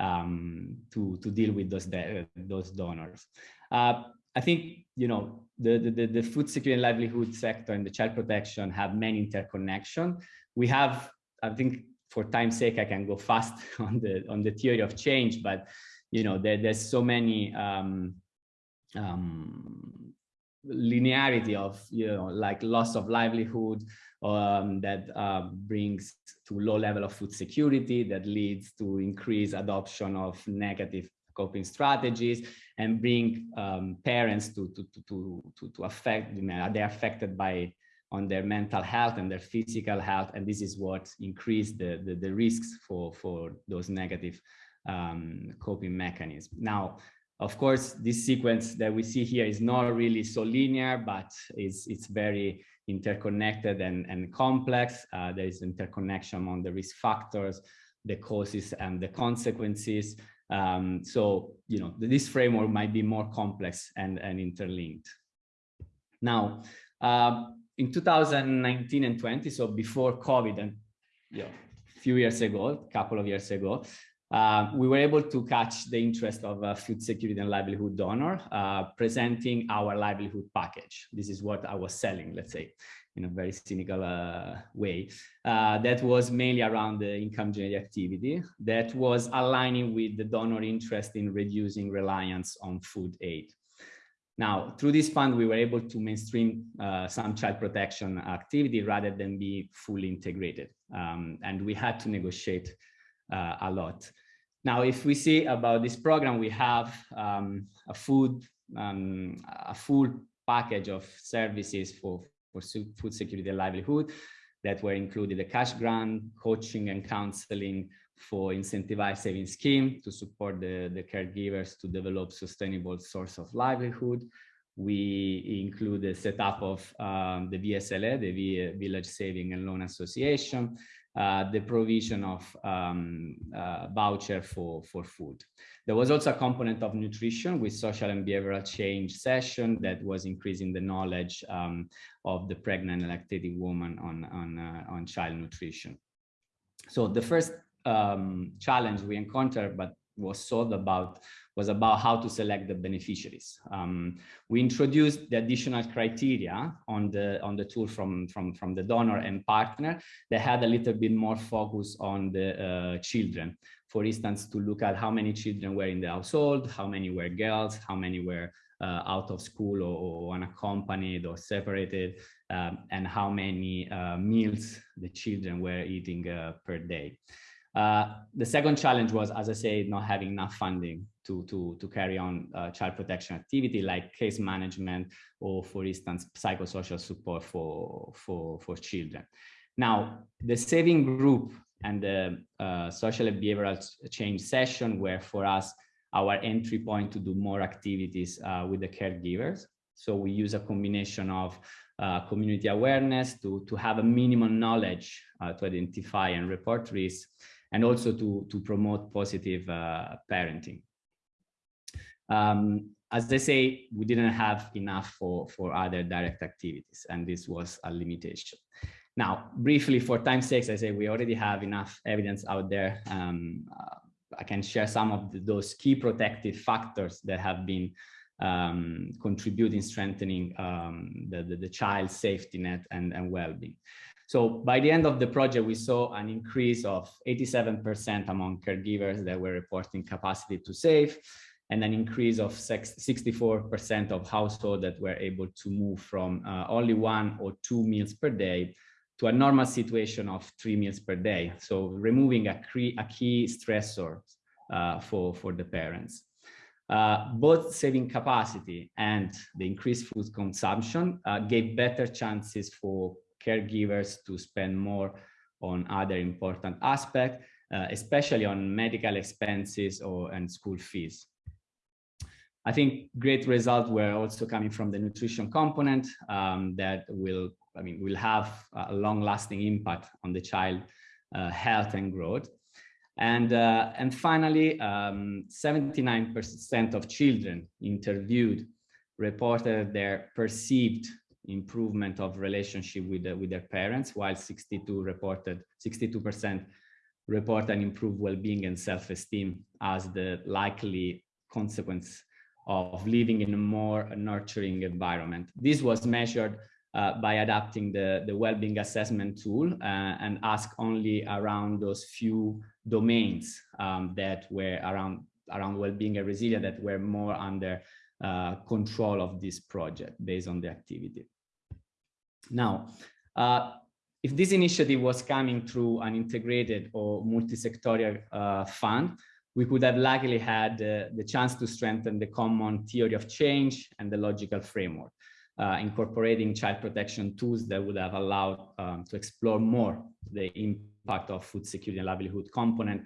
um, to to deal with those those donors. Uh, I think, you know, the, the, the food security and livelihood sector and the child protection have many interconnection. We have, I think for time's sake, I can go fast [laughs] on the, on the theory of change, but, you know, there, there's so many um, um, linearity of, you know, like loss of livelihood um, that uh, brings to low level of food security that leads to increased adoption of negative coping strategies and bring um, parents to, to, to, to, to affect, they're affected by on their mental health and their physical health. And this is what increased the, the, the risks for, for those negative um, coping mechanisms. Now, of course, this sequence that we see here is not really so linear, but it's, it's very interconnected and, and complex. Uh, there is interconnection among the risk factors, the causes and the consequences. Um, so, you know, this framework might be more complex and, and interlinked. Now, uh, in 2019 and 20, so before COVID and you know, a few years ago, a couple of years ago, uh, we were able to catch the interest of a food security and livelihood donor, uh, presenting our livelihood package. This is what I was selling, let's say in a very cynical uh, way. Uh, that was mainly around the income generating activity that was aligning with the donor interest in reducing reliance on food aid. Now, through this fund, we were able to mainstream uh, some child protection activity rather than be fully integrated. Um, and we had to negotiate a lot. Now, if we see about this program, we have um, a food um, a full package of services for, for food security and livelihood that were included a cash grant, coaching and counseling for incentivized saving scheme to support the, the caregivers to develop sustainable source of livelihood. We include the setup of um, the VSLA, the Village Saving and Loan Association, uh, the provision of um, uh, voucher for, for food. There was also a component of nutrition with social and behavioral change session that was increasing the knowledge um, of the pregnant and lactating woman on, on, uh, on child nutrition. So the first um, challenge we encountered, but was solved about was about how to select the beneficiaries. Um, we introduced the additional criteria on the on the tool from from from the donor and partner that had a little bit more focus on the uh, children. For instance, to look at how many children were in the household, how many were girls, how many were uh, out of school or, or, unaccompanied or separated, um, and how many uh, meals the children were eating uh, per day. Uh, the second challenge was, as I say, not having enough funding to, to, to carry on uh, child protection activity like case management or, for instance, psychosocial support for, for, for children. Now, the saving group and the uh, social and behavioral change session were for us our entry point to do more activities uh, with the caregivers. So we use a combination of uh, community awareness to, to have a minimum knowledge uh, to identify and report risks and also to, to promote positive uh, parenting. Um, as I say, we didn't have enough for, for other direct activities, and this was a limitation. Now, briefly, for time's sake, I say we already have enough evidence out there. Um, uh, I can share some of the, those key protective factors that have been um, contributing strengthening um, the, the, the child safety net and, and well-being. So by the end of the project, we saw an increase of 87% among caregivers that were reporting capacity to save, and an increase of 64% of households that were able to move from uh, only one or two meals per day to a normal situation of three meals per day. So removing a, a key stressor uh, for, for the parents. Uh, both saving capacity and the increased food consumption uh, gave better chances for caregivers to spend more on other important aspects, uh, especially on medical expenses or and school fees. I think great results were also coming from the nutrition component um, that will, I mean, will have a long-lasting impact on the child uh, health and growth. And, uh, and finally, 79% um, of children interviewed reported their perceived improvement of relationship with, the, with their parents, while 62 reported, 62% report an improved well-being and self-esteem as the likely consequence of living in a more nurturing environment. This was measured uh, by adapting the, the well-being assessment tool uh, and ask only around those few domains um, that were around, around well-being and resilience that were more under uh, control of this project based on the activity. Now, uh, if this initiative was coming through an integrated or multi-sectorial uh, fund, we could have likely had uh, the chance to strengthen the common theory of change and the logical framework, uh, incorporating child protection tools that would have allowed um, to explore more the impact of food security and livelihood component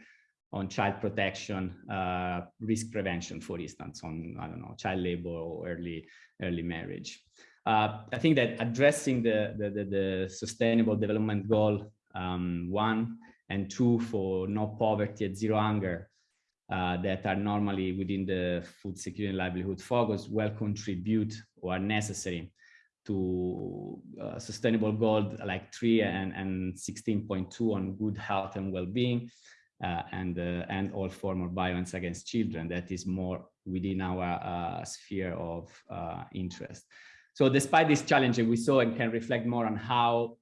on child protection, uh, risk prevention, for instance, on, I don't know, child labor or early, early marriage. Uh, I think that addressing the, the, the, the sustainable development goal um, one and two for no poverty and zero hunger uh, that are normally within the food security and livelihood focus will contribute or are necessary to uh, sustainable goal like 3 and, and 16.2 on good health and well-being uh, and uh, and all form of violence against children that is more within our uh, sphere of uh, interest. So despite this challenge, we saw and can reflect more on how,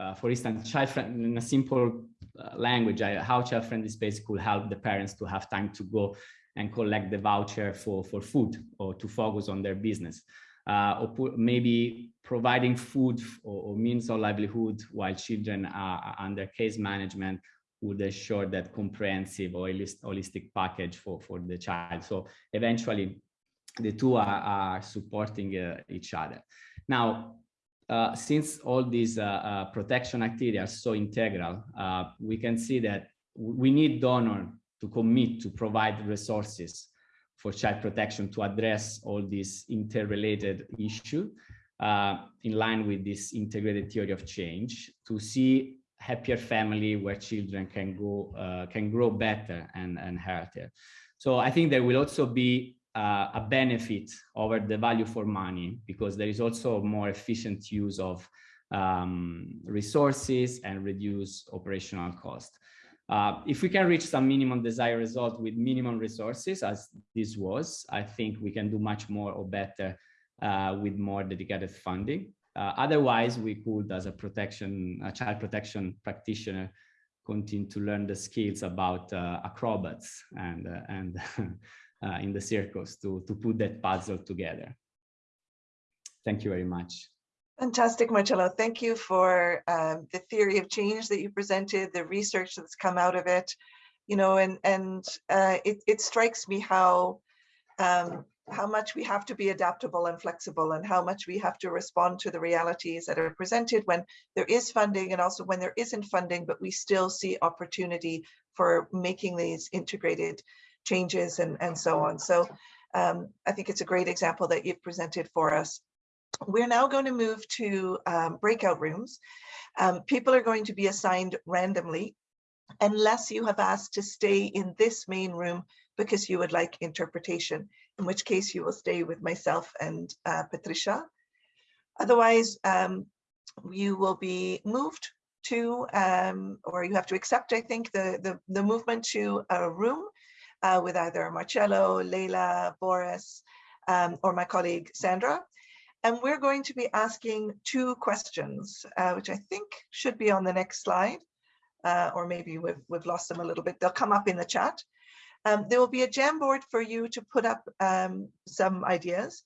uh, for instance, child friendly in a simple uh, language, how child-friendly space could help the parents to have time to go and collect the voucher for, for food or to focus on their business. Uh, or maybe providing food or, or, means of livelihood while children are under case management would ensure that comprehensive or holistic package for, for the child. So eventually the two are, are supporting uh, each other. Now, uh, since all these uh, protection activities are so integral, we can see that we need donor to commit to provide resources for child protection to address all these interrelated issues uh, in line with this integrated theory of change to see happier family where children can go uh, can grow better and, and healthier. So I think there will also be uh, a benefit over the value for money because there is also more efficient use of um, resources and reduce operational cost. Uh, if we can reach some minimum desired result with minimum resources, as this was, I think we can do much more or better uh, with more dedicated funding. Uh, otherwise, we could, as a protection, a child protection practitioner, continue to learn the skills about uh, acrobats and uh, and [laughs] uh, in the circles to to put that puzzle together. Thank you very much. Fantastic, Marcello. Thank you for um, the theory of change that you presented, the research that's come out of it, you know, and and uh, it, it strikes me how um, how much we have to be adaptable and flexible and how much we have to respond to the realities that are presented when there is funding and also when there isn't funding, but we still see opportunity for making these integrated changes and, and so on. So um, I think it's a great example that you've presented for us. We're now going to move to um, breakout rooms. Um, people are going to be assigned randomly unless you have asked to stay in this main room because you would like interpretation, in which case you will stay with myself and uh, Patricia. Otherwise, um, you will be moved to, um, or you have to accept, I think, the, the, the movement to a room uh, with either Marcello, Leila, Boris, um, or my colleague Sandra. And we're going to be asking two questions, uh, which I think should be on the next slide, uh, or maybe we've, we've lost them a little bit. They'll come up in the chat. Um, there will be a Jamboard for you to put up um, some ideas.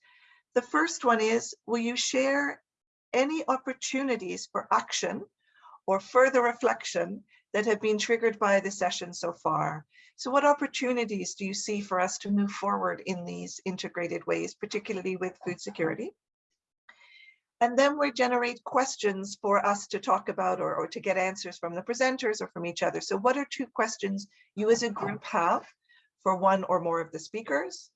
The first one is, will you share any opportunities for action or further reflection that have been triggered by the session so far? So what opportunities do you see for us to move forward in these integrated ways, particularly with food security? And then we generate questions for us to talk about or, or to get answers from the presenters or from each other. So what are two questions you as a group have for one or more of the speakers?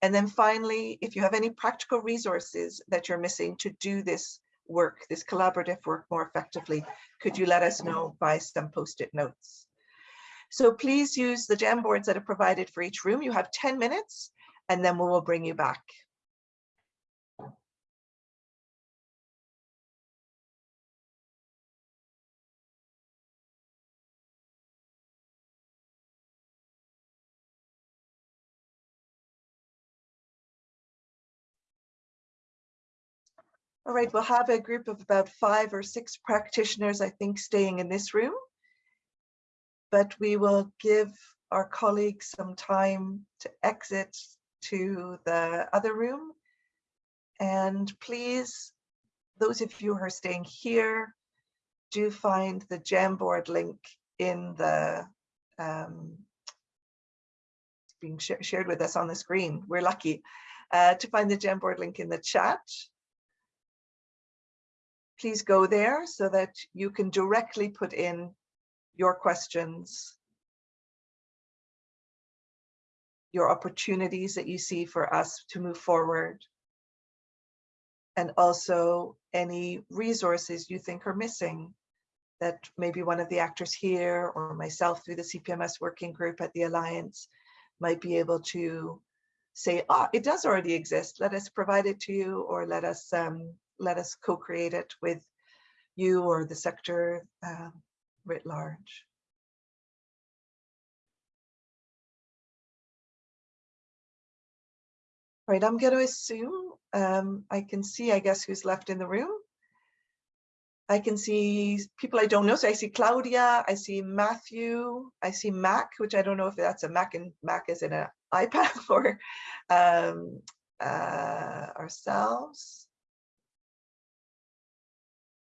And then finally, if you have any practical resources that you're missing to do this work, this collaborative work more effectively, could you let us know by some post-it notes? So please use the Jamboards that are provided for each room. You have 10 minutes and then we will bring you back. All right, we'll have a group of about five or six practitioners, I think, staying in this room. But we will give our colleagues some time to exit to the other room. And please, those of you who are staying here, do find the Jamboard link in the um, being sh shared with us on the screen. We're lucky uh, to find the Jamboard link in the chat please go there so that you can directly put in your questions, your opportunities that you see for us to move forward, and also any resources you think are missing that maybe one of the actors here or myself through the CPMS working group at the Alliance might be able to say, ah, it does already exist. Let us provide it to you or let us um, let us co-create it with you or the sector uh, writ large. Right, I'm going to assume um, I can see, I guess, who's left in the room. I can see people I don't know. So I see Claudia, I see Matthew, I see Mac, which I don't know if that's a Mac and Mac is in an [laughs] iPad or um, uh, ourselves.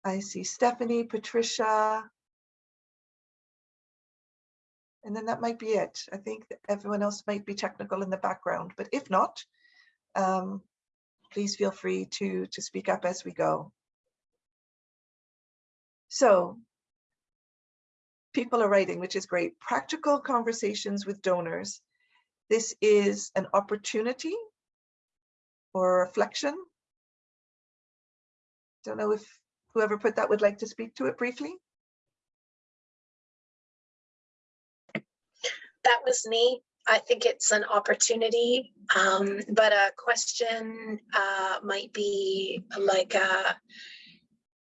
I see Stephanie, Patricia. And then that might be it. I think everyone else might be technical in the background, but if not, um, please feel free to, to speak up as we go. So people are writing, which is great. Practical conversations with donors. This is an opportunity or reflection. Don't know if whoever put that would like to speak to it briefly. that was me. I think it's an opportunity, um, but a question uh, might be like uh,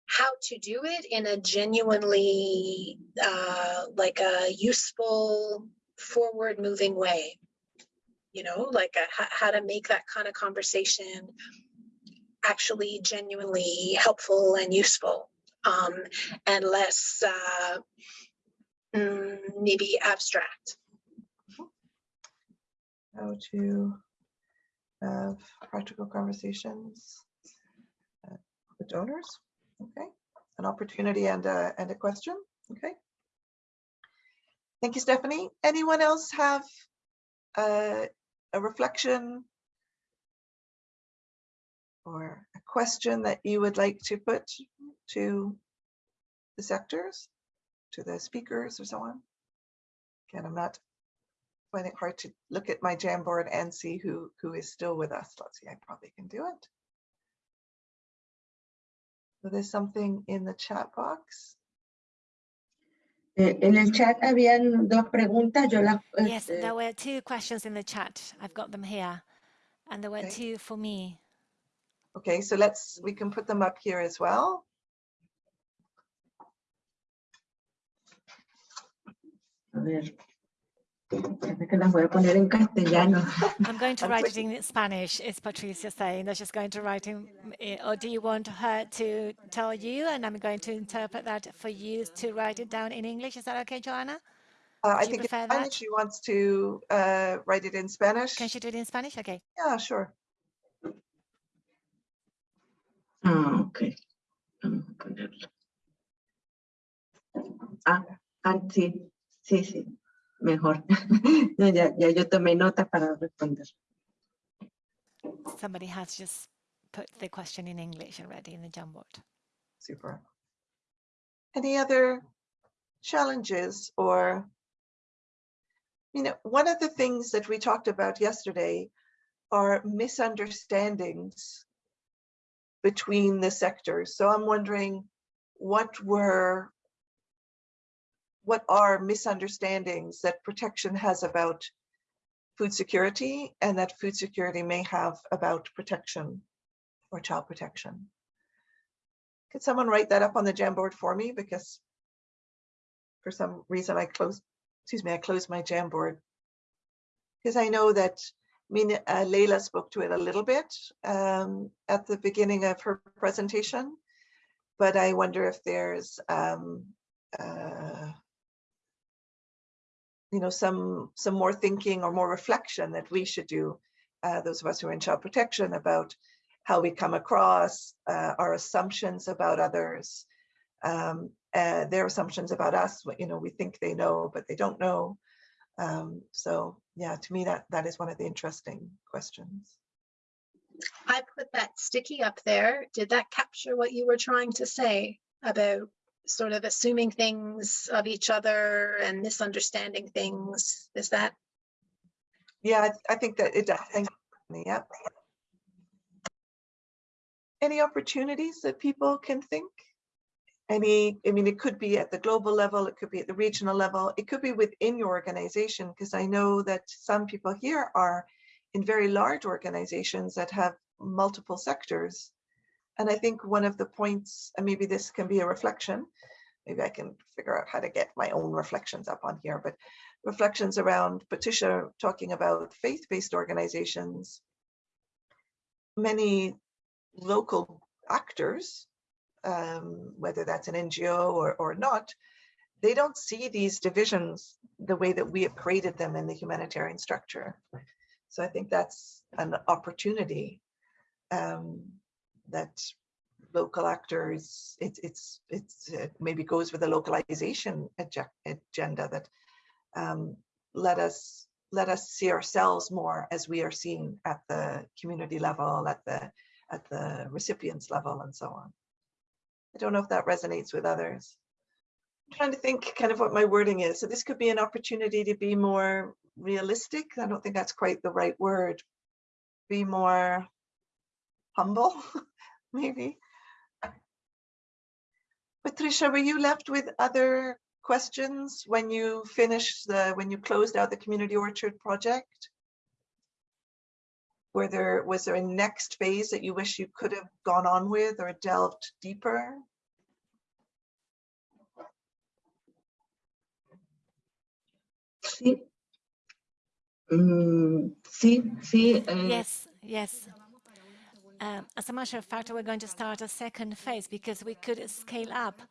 how to do it in a genuinely uh, like a useful, forward-moving way. You know, like a, how to make that kind of conversation actually genuinely helpful and useful, um, and less uh, mm, maybe abstract. How to have practical conversations uh, with donors. Okay, an opportunity and a, and a question. Okay. Thank you, Stephanie. Anyone else have uh, a reflection or a question that you would like to put to the sectors, to the speakers or so on? Again, I'm not finding it hard to look at my Jamboard and see who, who is still with us. Let's see, I probably can do it. So there's something in the chat box. Eh, En el chat habían dos preguntas, yo las... Yes, este, there were two questions in the chat. I've got them here. And there were Okay. two for me. Okay, so let's, we can put them up here as well. A ver, espérate que las voy a poner en castellano. I'm going to write it in Spanish, is Patricia saying. They're just going to write in, eh, or do you want her to tell you? And I'm going to interpret that for you to write it down in English. Is that okay, Joanna? Uh, I Do you think in prefer Spanish that? she wants to uh, write it in Spanish. Can she do it in Spanish? Okay. Yeah, sure. Ah, ok. Vamos a ponerlo. Ah, ah, sí, sí, sí, mejor. [laughs] No, ya, ya yo tomé nota para responder. Somebody has just put the question in English already in the Jamboard. Super. Any other challenges or, you know, one of the things that we talked about yesterday are misunderstandings between the sectors. So I'm wondering what were, what are misunderstandings that protection has about food security and that food security may have about protection or child protection? Could someone write that up on the Jamboard for me? Because for some reason I closed, excuse me, I closed my Jamboard. Because I know that, I mean, uh, Leila spoke to it a little bit um, at the beginning of her presentation, but I wonder if there's, um, uh, you know, some some more thinking or more reflection that we should do, uh, those of us who are in child protection, about how we come across, uh, our assumptions about others, um, uh, their assumptions about us, you know, we think they know, but they don't know. Um, so yeah, to me, that that is one of the interesting questions. I put that sticky up there. Did that capture what you were trying to say about sort of assuming things of each other and misunderstanding things? Is that Yeah, I, I think that it does. Thank you. Yeah. Any opportunities that people can think? Any, I mean, it could be at the global level, it could be at the regional level, it could be within your organization, because I know that some people here are in very large organizations that have multiple sectors. And I think one of the points, and maybe this can be a reflection, maybe I can figure out how to get my own reflections up on here, but reflections around Patricia talking about faith-based organizations. Many local actors, um, whether that's an NGO or, or not, they don't see these divisions the way that we created them in the humanitarian structure. So I think that's an opportunity um, that local actors, it, it's, it's, it maybe goes with the localization agenda that um, let us let us see ourselves more as we are seen at the community level, at the at the recipients level, and so on. I don't know if that resonates with others. I'm trying to think kind of what my wording is. So this could be an opportunity to be more realistic. I don't think that's quite the right word. Be more humble, [laughs] maybe. Patricia, were you left with other questions when you finished the, when you closed out the community orchard project? Were there, was there a next phase that you wish you could have gone on with or delved deeper? Sí. Mm, sí, sí. eh, Yes, yes. Um, as a matter of fact, we're going to start a second phase because we could scale up,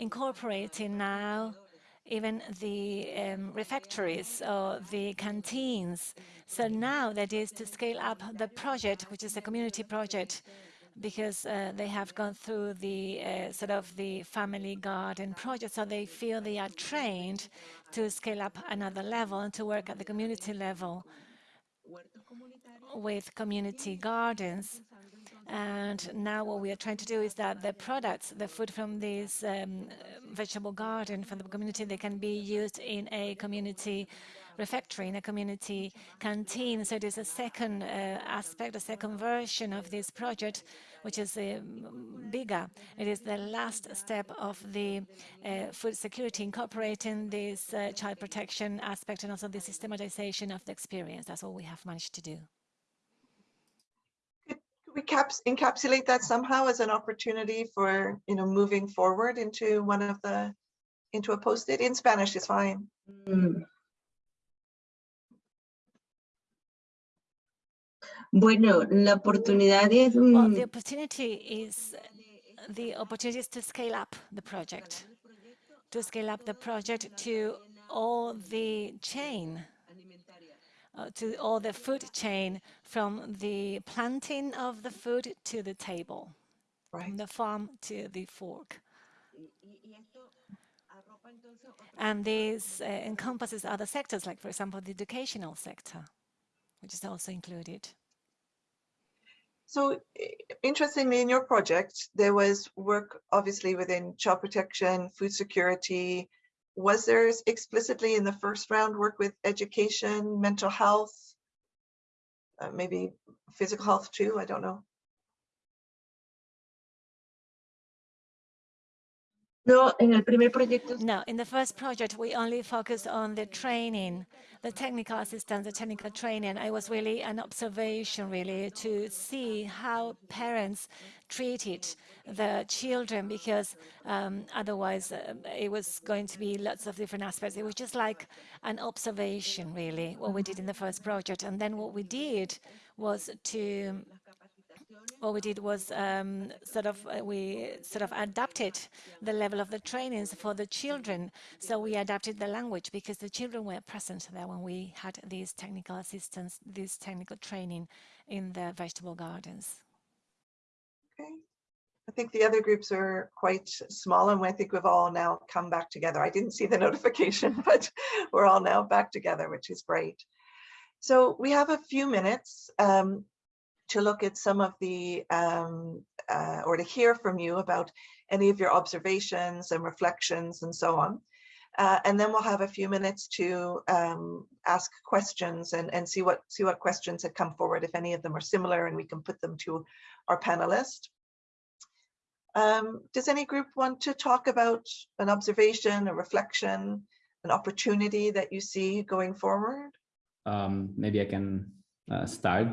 incorporating now even the um, refectories or the canteens. So now that is to scale up the project, which is a community project, because uh, they have gone through the uh, sort of the family garden project, so they feel they are trained to scale up another level and to work at the community level with community gardens. And now what we are trying to do is that the products, the food from this um, vegetable garden from the community, they can be used in a community refectory, in a community canteen. So it is a second uh, aspect, a second version of this project, which is uh, bigger. It is the last step of the uh, food security, incorporating this uh, child protection aspect and also the systematization of the experience. That's all we have managed to do. We caps encapsulate that somehow as an opportunity for you know moving forward into one of the into a post-it in Spanish is fine. mm. Bueno, la oportunidad es Well, mm, the opportunity is the opportunity is to scale up the project, to scale up the project to all the chain, uh, to all the food chain from the planting of the food to the table, Right. from the farm to the fork. And this uh, encompasses other sectors, like, for example, the educational sector, which is also included. So interestingly, in your project, there was work obviously within child protection, food security. Was there explicitly in the first round work with education, mental health, uh, maybe physical health too? I don't know. No, en el primer proyecto No, in the first project, we only focused on the training, the technical assistance, the technical training. It was really an observation, really, to see how parents treated the children, because um, otherwise uh, it was going to be lots of different aspects. It was just like an observation, really, what we did in the first project. And then what we did was to what we did was um, sort of uh, we sort of adapted the level of the trainings for the children. So we adapted the language because the children were present there when we had these technical assistance, this technical training in the vegetable gardens. Okay. I think the other groups are quite small and I think we've all now come back together. I didn't see the [laughs] notification, but we're all now back together, which is great. So we have a few minutes um, to look at some of the, um, uh, or to hear from you about any of your observations and reflections and so on. Uh, and then we'll have a few minutes to um, ask questions and, and see what see what questions had come forward, if any of them are similar, and we can put them to our panelists. Um, does any group want to talk about an observation, a reflection, an opportunity that you see going forward? um, maybe I can uh, start.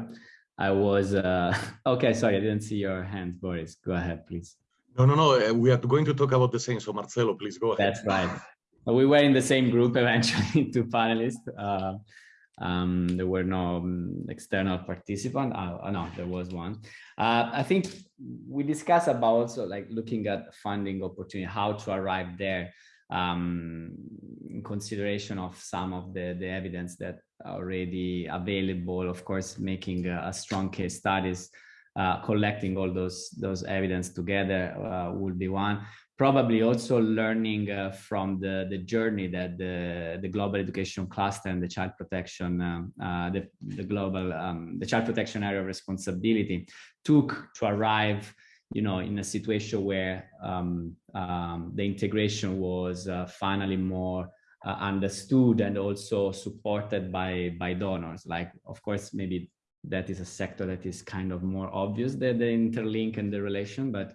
I was, uh, [laughs] okay, sorry, I didn't see your hand, Boris. Go ahead, please. No, no, no. uh, We are going to talk about the same. So Marcelo, please go ahead. That's right. We were in the same group [laughs] eventually, two panelists. Uh, um, there were no um, external participant. Uh, uh, no, there was one. Uh, I think we discussed about also like looking at funding opportunity, how to arrive there um, in consideration of some of the, the evidence that already available, of course, making a, a strong case studies uh, collecting all those those evidence together uh, would be one. Probably also learning uh, from the the journey that the the global education cluster and the child protection um, uh, the the global um, the child protection area of responsibility took to arrive you know, in a situation where um, um, the integration was uh, finally more uh, understood and also supported by by donors. Like, of course, maybe that is a sector that is kind of more obvious the, the interlink and the relation, but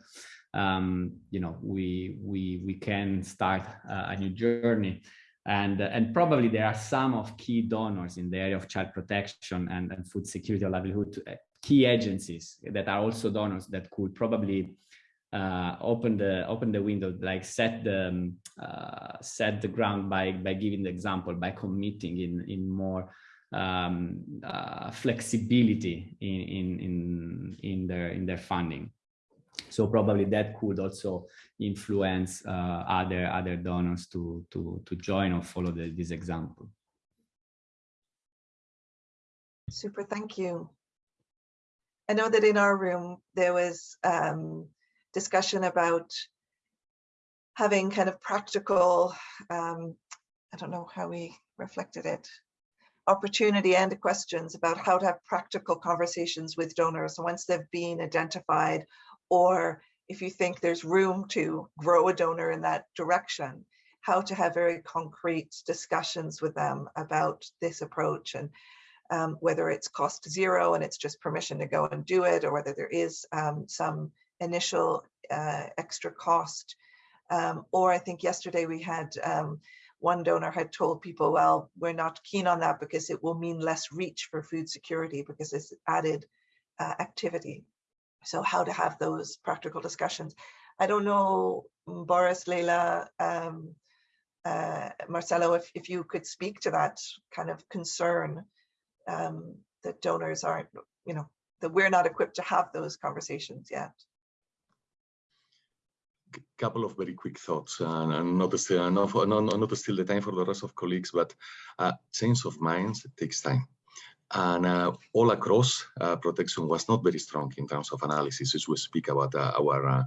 um, you know, we we we can start uh, a new journey. And, and probably there are some of key donors in the area of child protection and, and food security or livelihood to, key agencies that are also donors that could probably uh, open the open the window, like set the um, uh, set the ground by by giving the example, by committing in in more um, uh, flexibility in in in in their in their funding. So probably that could also influence uh, other other donors to to to join or follow the, this example. Super, thank you. I know that in our room there was um, discussion about having kind of practical, um, I don't know how we reflected it, opportunity and questions about how to have practical conversations with donors once they've been identified or if you think there's room to grow a donor in that direction, how to have very concrete discussions with them about this approach and um, whether it's cost zero and it's just permission to go and do it, or whether there is um, some initial uh, extra cost. Um, or I think yesterday we had um, one donor had told people, well, we're not keen on that because it will mean less reach for food security because it's added uh, activity. So how to have those practical discussions. I don't know, Boris, Leila, um, uh, Marcelo, if, if you could speak to that kind of concern um, that donors aren't, you know, that we're not equipped to have those conversations yet. A couple of very quick thoughts, and, and not, still, not, not, not to steal the time for the rest of colleagues, but uh, change of minds takes time and uh, all across uh, protection was not very strong in terms of analysis as we speak about uh, our uh,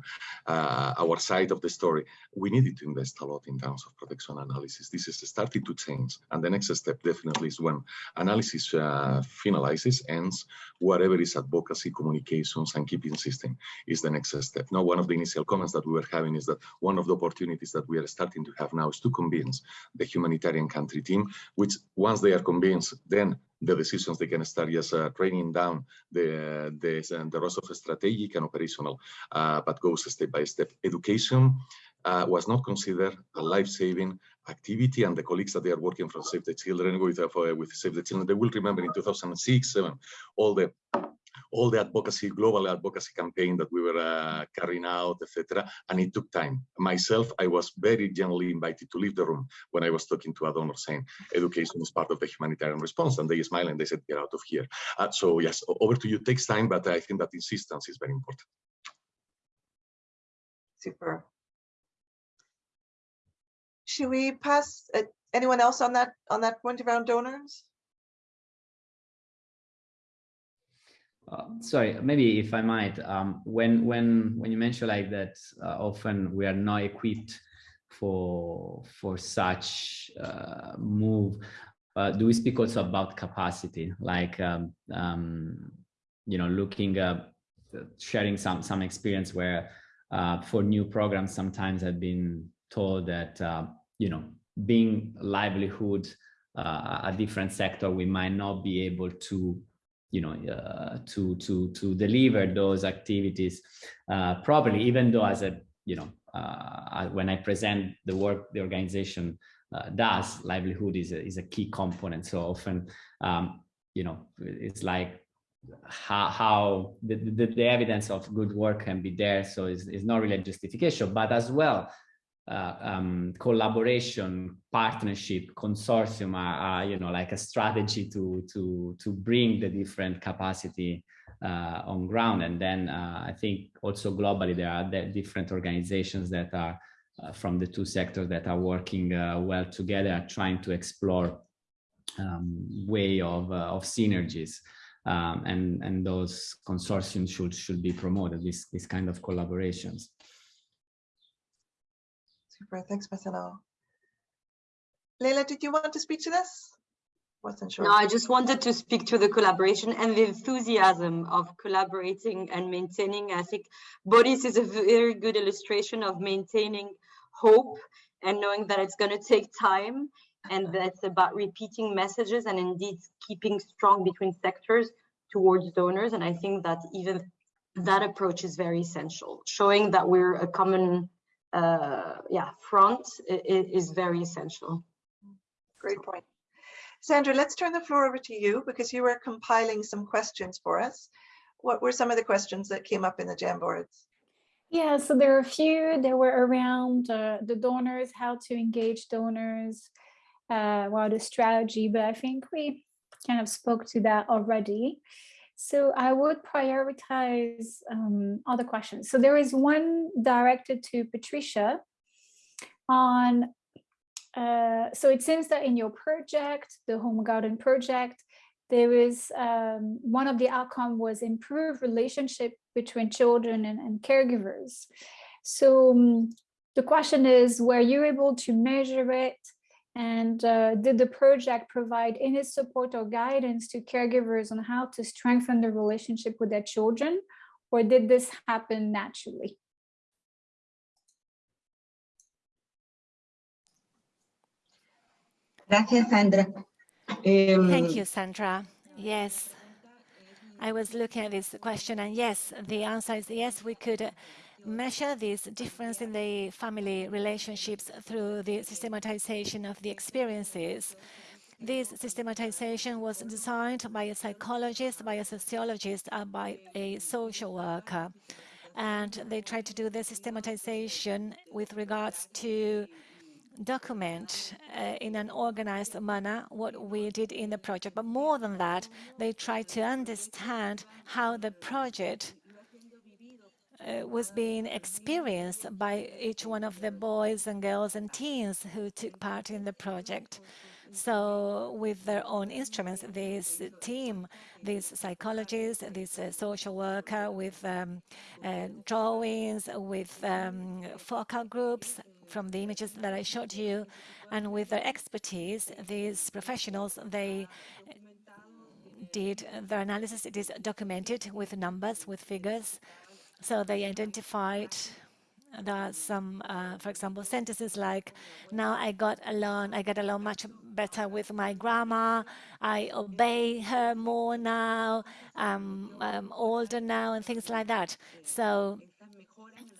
uh, our side of the story. We needed to invest a lot in terms of protection analysis. This is starting to change. And the next step definitely is when analysis uh, finalizes ends whatever is advocacy communications and keeping system is the next step. Now one of the initial comments that we were having is that one of the opportunities that we are starting to have now is to convince the humanitarian country team which once they are convinced then the decisions they can start just uh, training down the the, the rest of strategic and operational, uh, but goes step by step. Education uh, was not considered a life-saving activity, and the colleagues that they are working from Save the Children with uh, with Save the Children, they will remember in 2006, seven, all the all the advocacy, global advocacy campaign that we were uh, carrying out, etc. And it took time. Myself, I was very gently invited to leave the room when I was talking to a donor saying education is part of the humanitarian response. And they smiled and they said, get out of here. Uh, so yes, over to you. Takes time, but I think that insistence is very important. Super. Should we pass uh, anyone else on that on that point around donors? Uh, sorry, maybe if I might, um, when when when you mention like that, uh, often we are not equipped for for such uh, move. Uh, do we speak also about capacity, like um, um, you know, looking at sharing some some experience where uh, for new programs, sometimes I've been told that uh, you know, being livelihood a different sector, we might not be able to you know uh, to to to deliver those activities uh, properly even though as a you know uh, when i present the work the organization uh, does livelihood is a, is a key component. So often um, you know it's like how, how the, the, the, evidence of good work can be there. So it's, it's not really a justification but as well uh, um, collaboration, partnership, consortium are, are, you know, like a strategy to to to bring the different capacity uh, on ground. And then uh, I think also globally there are different organizations that are uh, from the two sectors that are working uh, well together, trying to explore um, way of of synergies. um, and and those consortiums should should be promoted. This this kind of collaborations. Super, thanks, Marcelo. Leila, did you want to speak to this? Wasn't sure. No, I just wanted to speak to the collaboration and the enthusiasm of collaborating and maintaining. I think Boris is a very good illustration of maintaining hope and knowing that it's going to take time and that's about repeating messages and indeed keeping strong between sectors towards donors. And I think that even that approach is very essential. Showing that we're a common uh, yeah, front is very essential. Great point. Sandra, let's turn the floor over to you because you were compiling some questions for us. What were some of the questions that came up in the Jamboards? Yeah, so there are a few that were around uh, the donors, how to engage donors, uh, well, the strategy, but I think we kind of spoke to that already. So I would prioritize um, other questions. So there is one directed to Patricia on uh, so it seems that in your project, the Home Garden project, there is um, one of the outcome was improved relationship between children and, and caregivers. So um, the question is, were you able to measure it? And uh, did the project provide any support or guidance to caregivers on how to strengthen the relationship with their children? Or did this happen naturally? Gracias, Sandra. Um, Thank you, Sandra. Yes, I was looking at this question and yes, the answer is yes, we could measure this difference in the family relationships through the systematization of the experiences. This systematization was designed by a psychologist, by a sociologist, and by a social worker. And they tried to do the systematization with regards to document uh, in an organized manner what we did in the project. But more than that, they tried to understand how the project uh, was being experienced by each one of the boys and girls and teens who took part in the project. So with their own instruments, this team, this psychologist, this uh, social worker with um, uh, drawings, with um, focal groups, from the images that I showed you. And with their expertise, these professionals, they did their analysis. It is documented with numbers, with figures. So they identified that some, uh, for example, sentences like, now I got along, I get along much better with my grandma, I obey her more now, I'm, older now, and things like that. So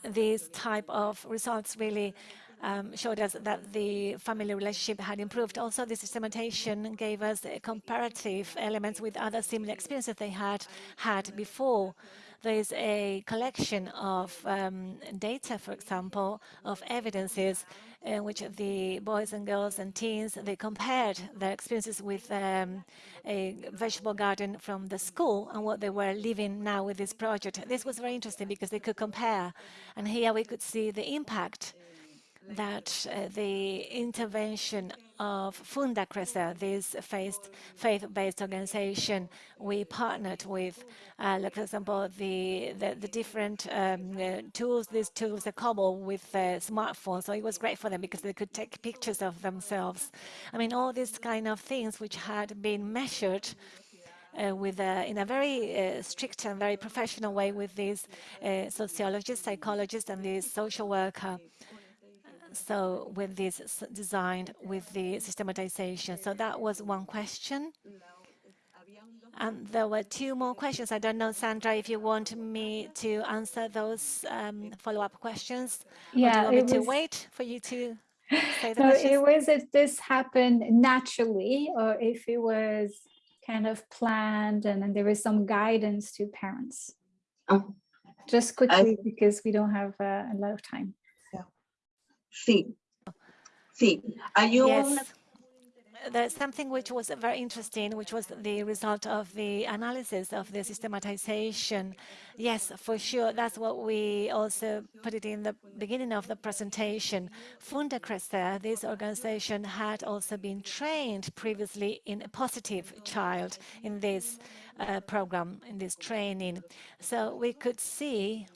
these type of results really um, showed us that the family relationship had improved. Also, the systematization gave us comparative elements with other similar experiences they had had before. There is a collection of um, data, for example, of evidences in which the boys and girls and teens, they compared their experiences with um, a vegetable garden from the school and what they were living now with this project. This was very interesting because they could compare. And here we could see the impact that uh, the intervention of Funda Crecer, this faith-based organization we partnered with, uh, like for example, the the, the different um, uh, tools, these tools are cobble with uh, smartphones, so it was great for them because they could take pictures of themselves. I mean, all these kind of things which had been measured uh, with a, in a very uh, strict and very professional way with these uh, sociologists, psychologists, and this social worker so with this designed with the systematization. So that was one question. And there were two more questions. I don't know, Sandra, if you want me to answer those um, follow-up questions. Yeah, or do you want me was... to wait for you to [laughs] say the no, questions? it was if this happened naturally or if it was kind of planned and then there was some guidance to parents. Oh. Just quickly, I... because we don't have uh, a lot of time. Sí. Sí. Hay un... There's something which was very interesting, which was the result of the analysis of the systematization. Yes, for sure. That's what we also put it in the beginning of the presentation. Funda Crecer, this organization had also been trained previously in a positive child in this uh, program, in this training. So we could see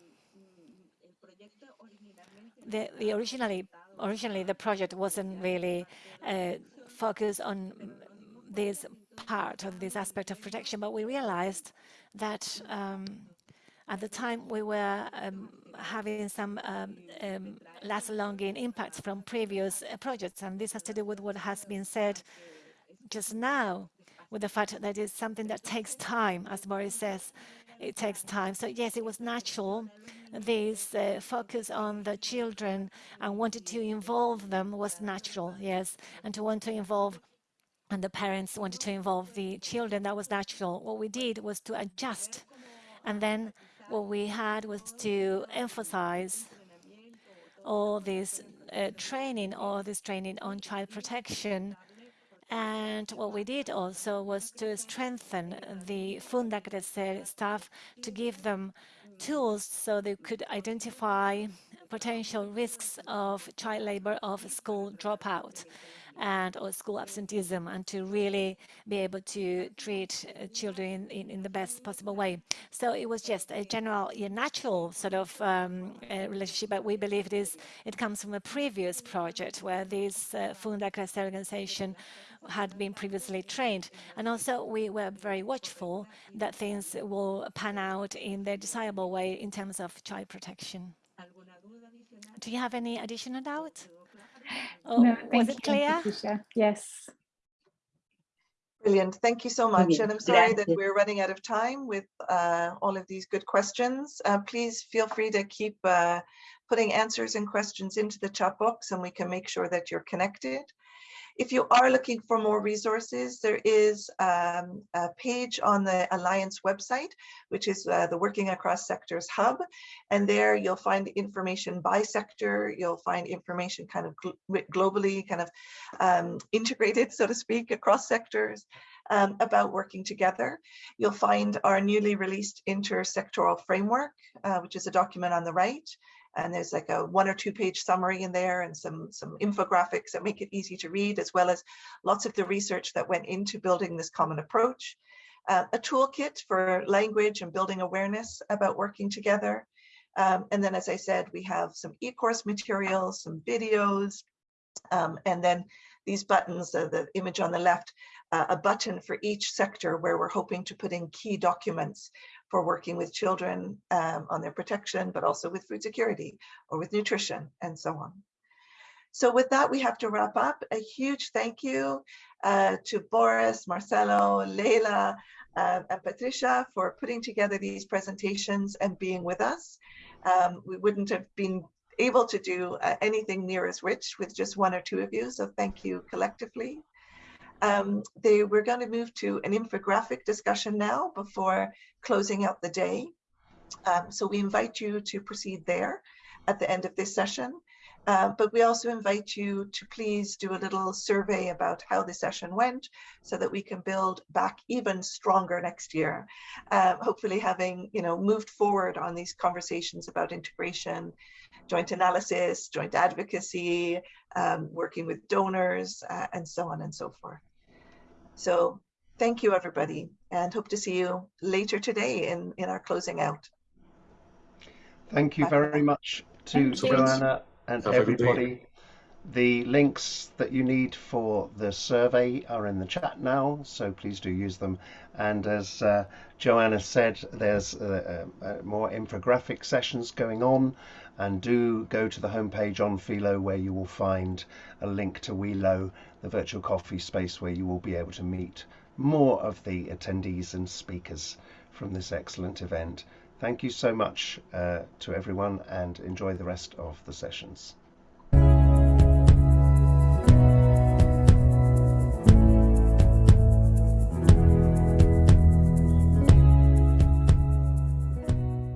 the, the originally originally the project wasn't really uh, focused on this part of this aspect of protection, but we realized that um, at the time we were um, having some um, um last longing impacts from previous uh, projects, and this has to do with what has been said just now, with the fact that it's something that takes time, as Boris says, it takes time. So yes, it was natural this uh, focus on the children and wanted to involve them was natural, yes, and to want to involve and the parents wanted to involve the children, that was natural. What we did was to adjust, and then what we had was to emphasize all this uh, training, all this training on child protection, and what we did also was to strengthen the Fundacrecer staff to give them tools so they could identify potential risks of child labor of school dropout and or school absenteeism and to really be able to treat uh, children in, in the best possible way. So it was just a general, a natural sort of um, relationship, but we believe it is, it comes from a previous project where this uh, organization had been previously trained. And also we were very watchful that things will pan out in the desirable way in terms of child protection. Do you have any additional doubt? Oh, no, was it clear? You, yes. Brilliant. Thank you so much. And I'm sorry that we're running out of time with uh, all of these good questions. Uh, please feel free to keep uh, putting answers and questions into the chat box and we can make sure that you're connected. If you are looking for more resources, there is um, a page on the Alliance website, which is uh, the Working Across Sectors Hub. And there you'll find information by sector, you'll find information kind of gl globally, kind of um, integrated, so to speak, across sectors. Um, about working together. You'll find our newly released intersectoral framework, uh, which is a document on the right and there's like a one or two page summary in there and some some infographics that make it easy to read as well as lots of the research that went into building this common approach. Uh, a toolkit for language and building awareness about working together. Um, and then as I said we have some e-course materials some videos um, and then these buttons, uh, the image on the left, uh, a button for each sector where we're hoping to put in key documents for working with children um, on their protection, but also with food security or with nutrition and so on. So with that, we have to wrap up. A huge thank you uh, to Boris, Marcelo, Leila, uh, and Patricia for putting together these presentations and being with us. Um, we wouldn't have been able to do uh, anything near as rich with just one or two of you, so thank you collectively. Um, they, we're going to move to an infographic discussion now before closing out the day. Um, so we invite you to proceed there at the end of this session. Uh, but we also invite you to please do a little survey about how the session went so that we can build back even stronger next year. Uh, hopefully having you know moved forward on these conversations about integration, joint analysis, joint advocacy, um, working with donors, uh, and so on and so forth. So thank you, everybody, and hope to see you later today in, in our closing out. Thank you very much to Joanna and Have everybody. The links that you need for the survey are in the chat now, so please do use them. And as uh, Joanna said, there's uh, uh, more infographic sessions going on and do go to the homepage on Philo where you will find a link to WeLo, the virtual coffee space where you will be able to meet more of the attendees and speakers from this excellent event. Thank you so much uh, to everyone and enjoy the rest of the sessions.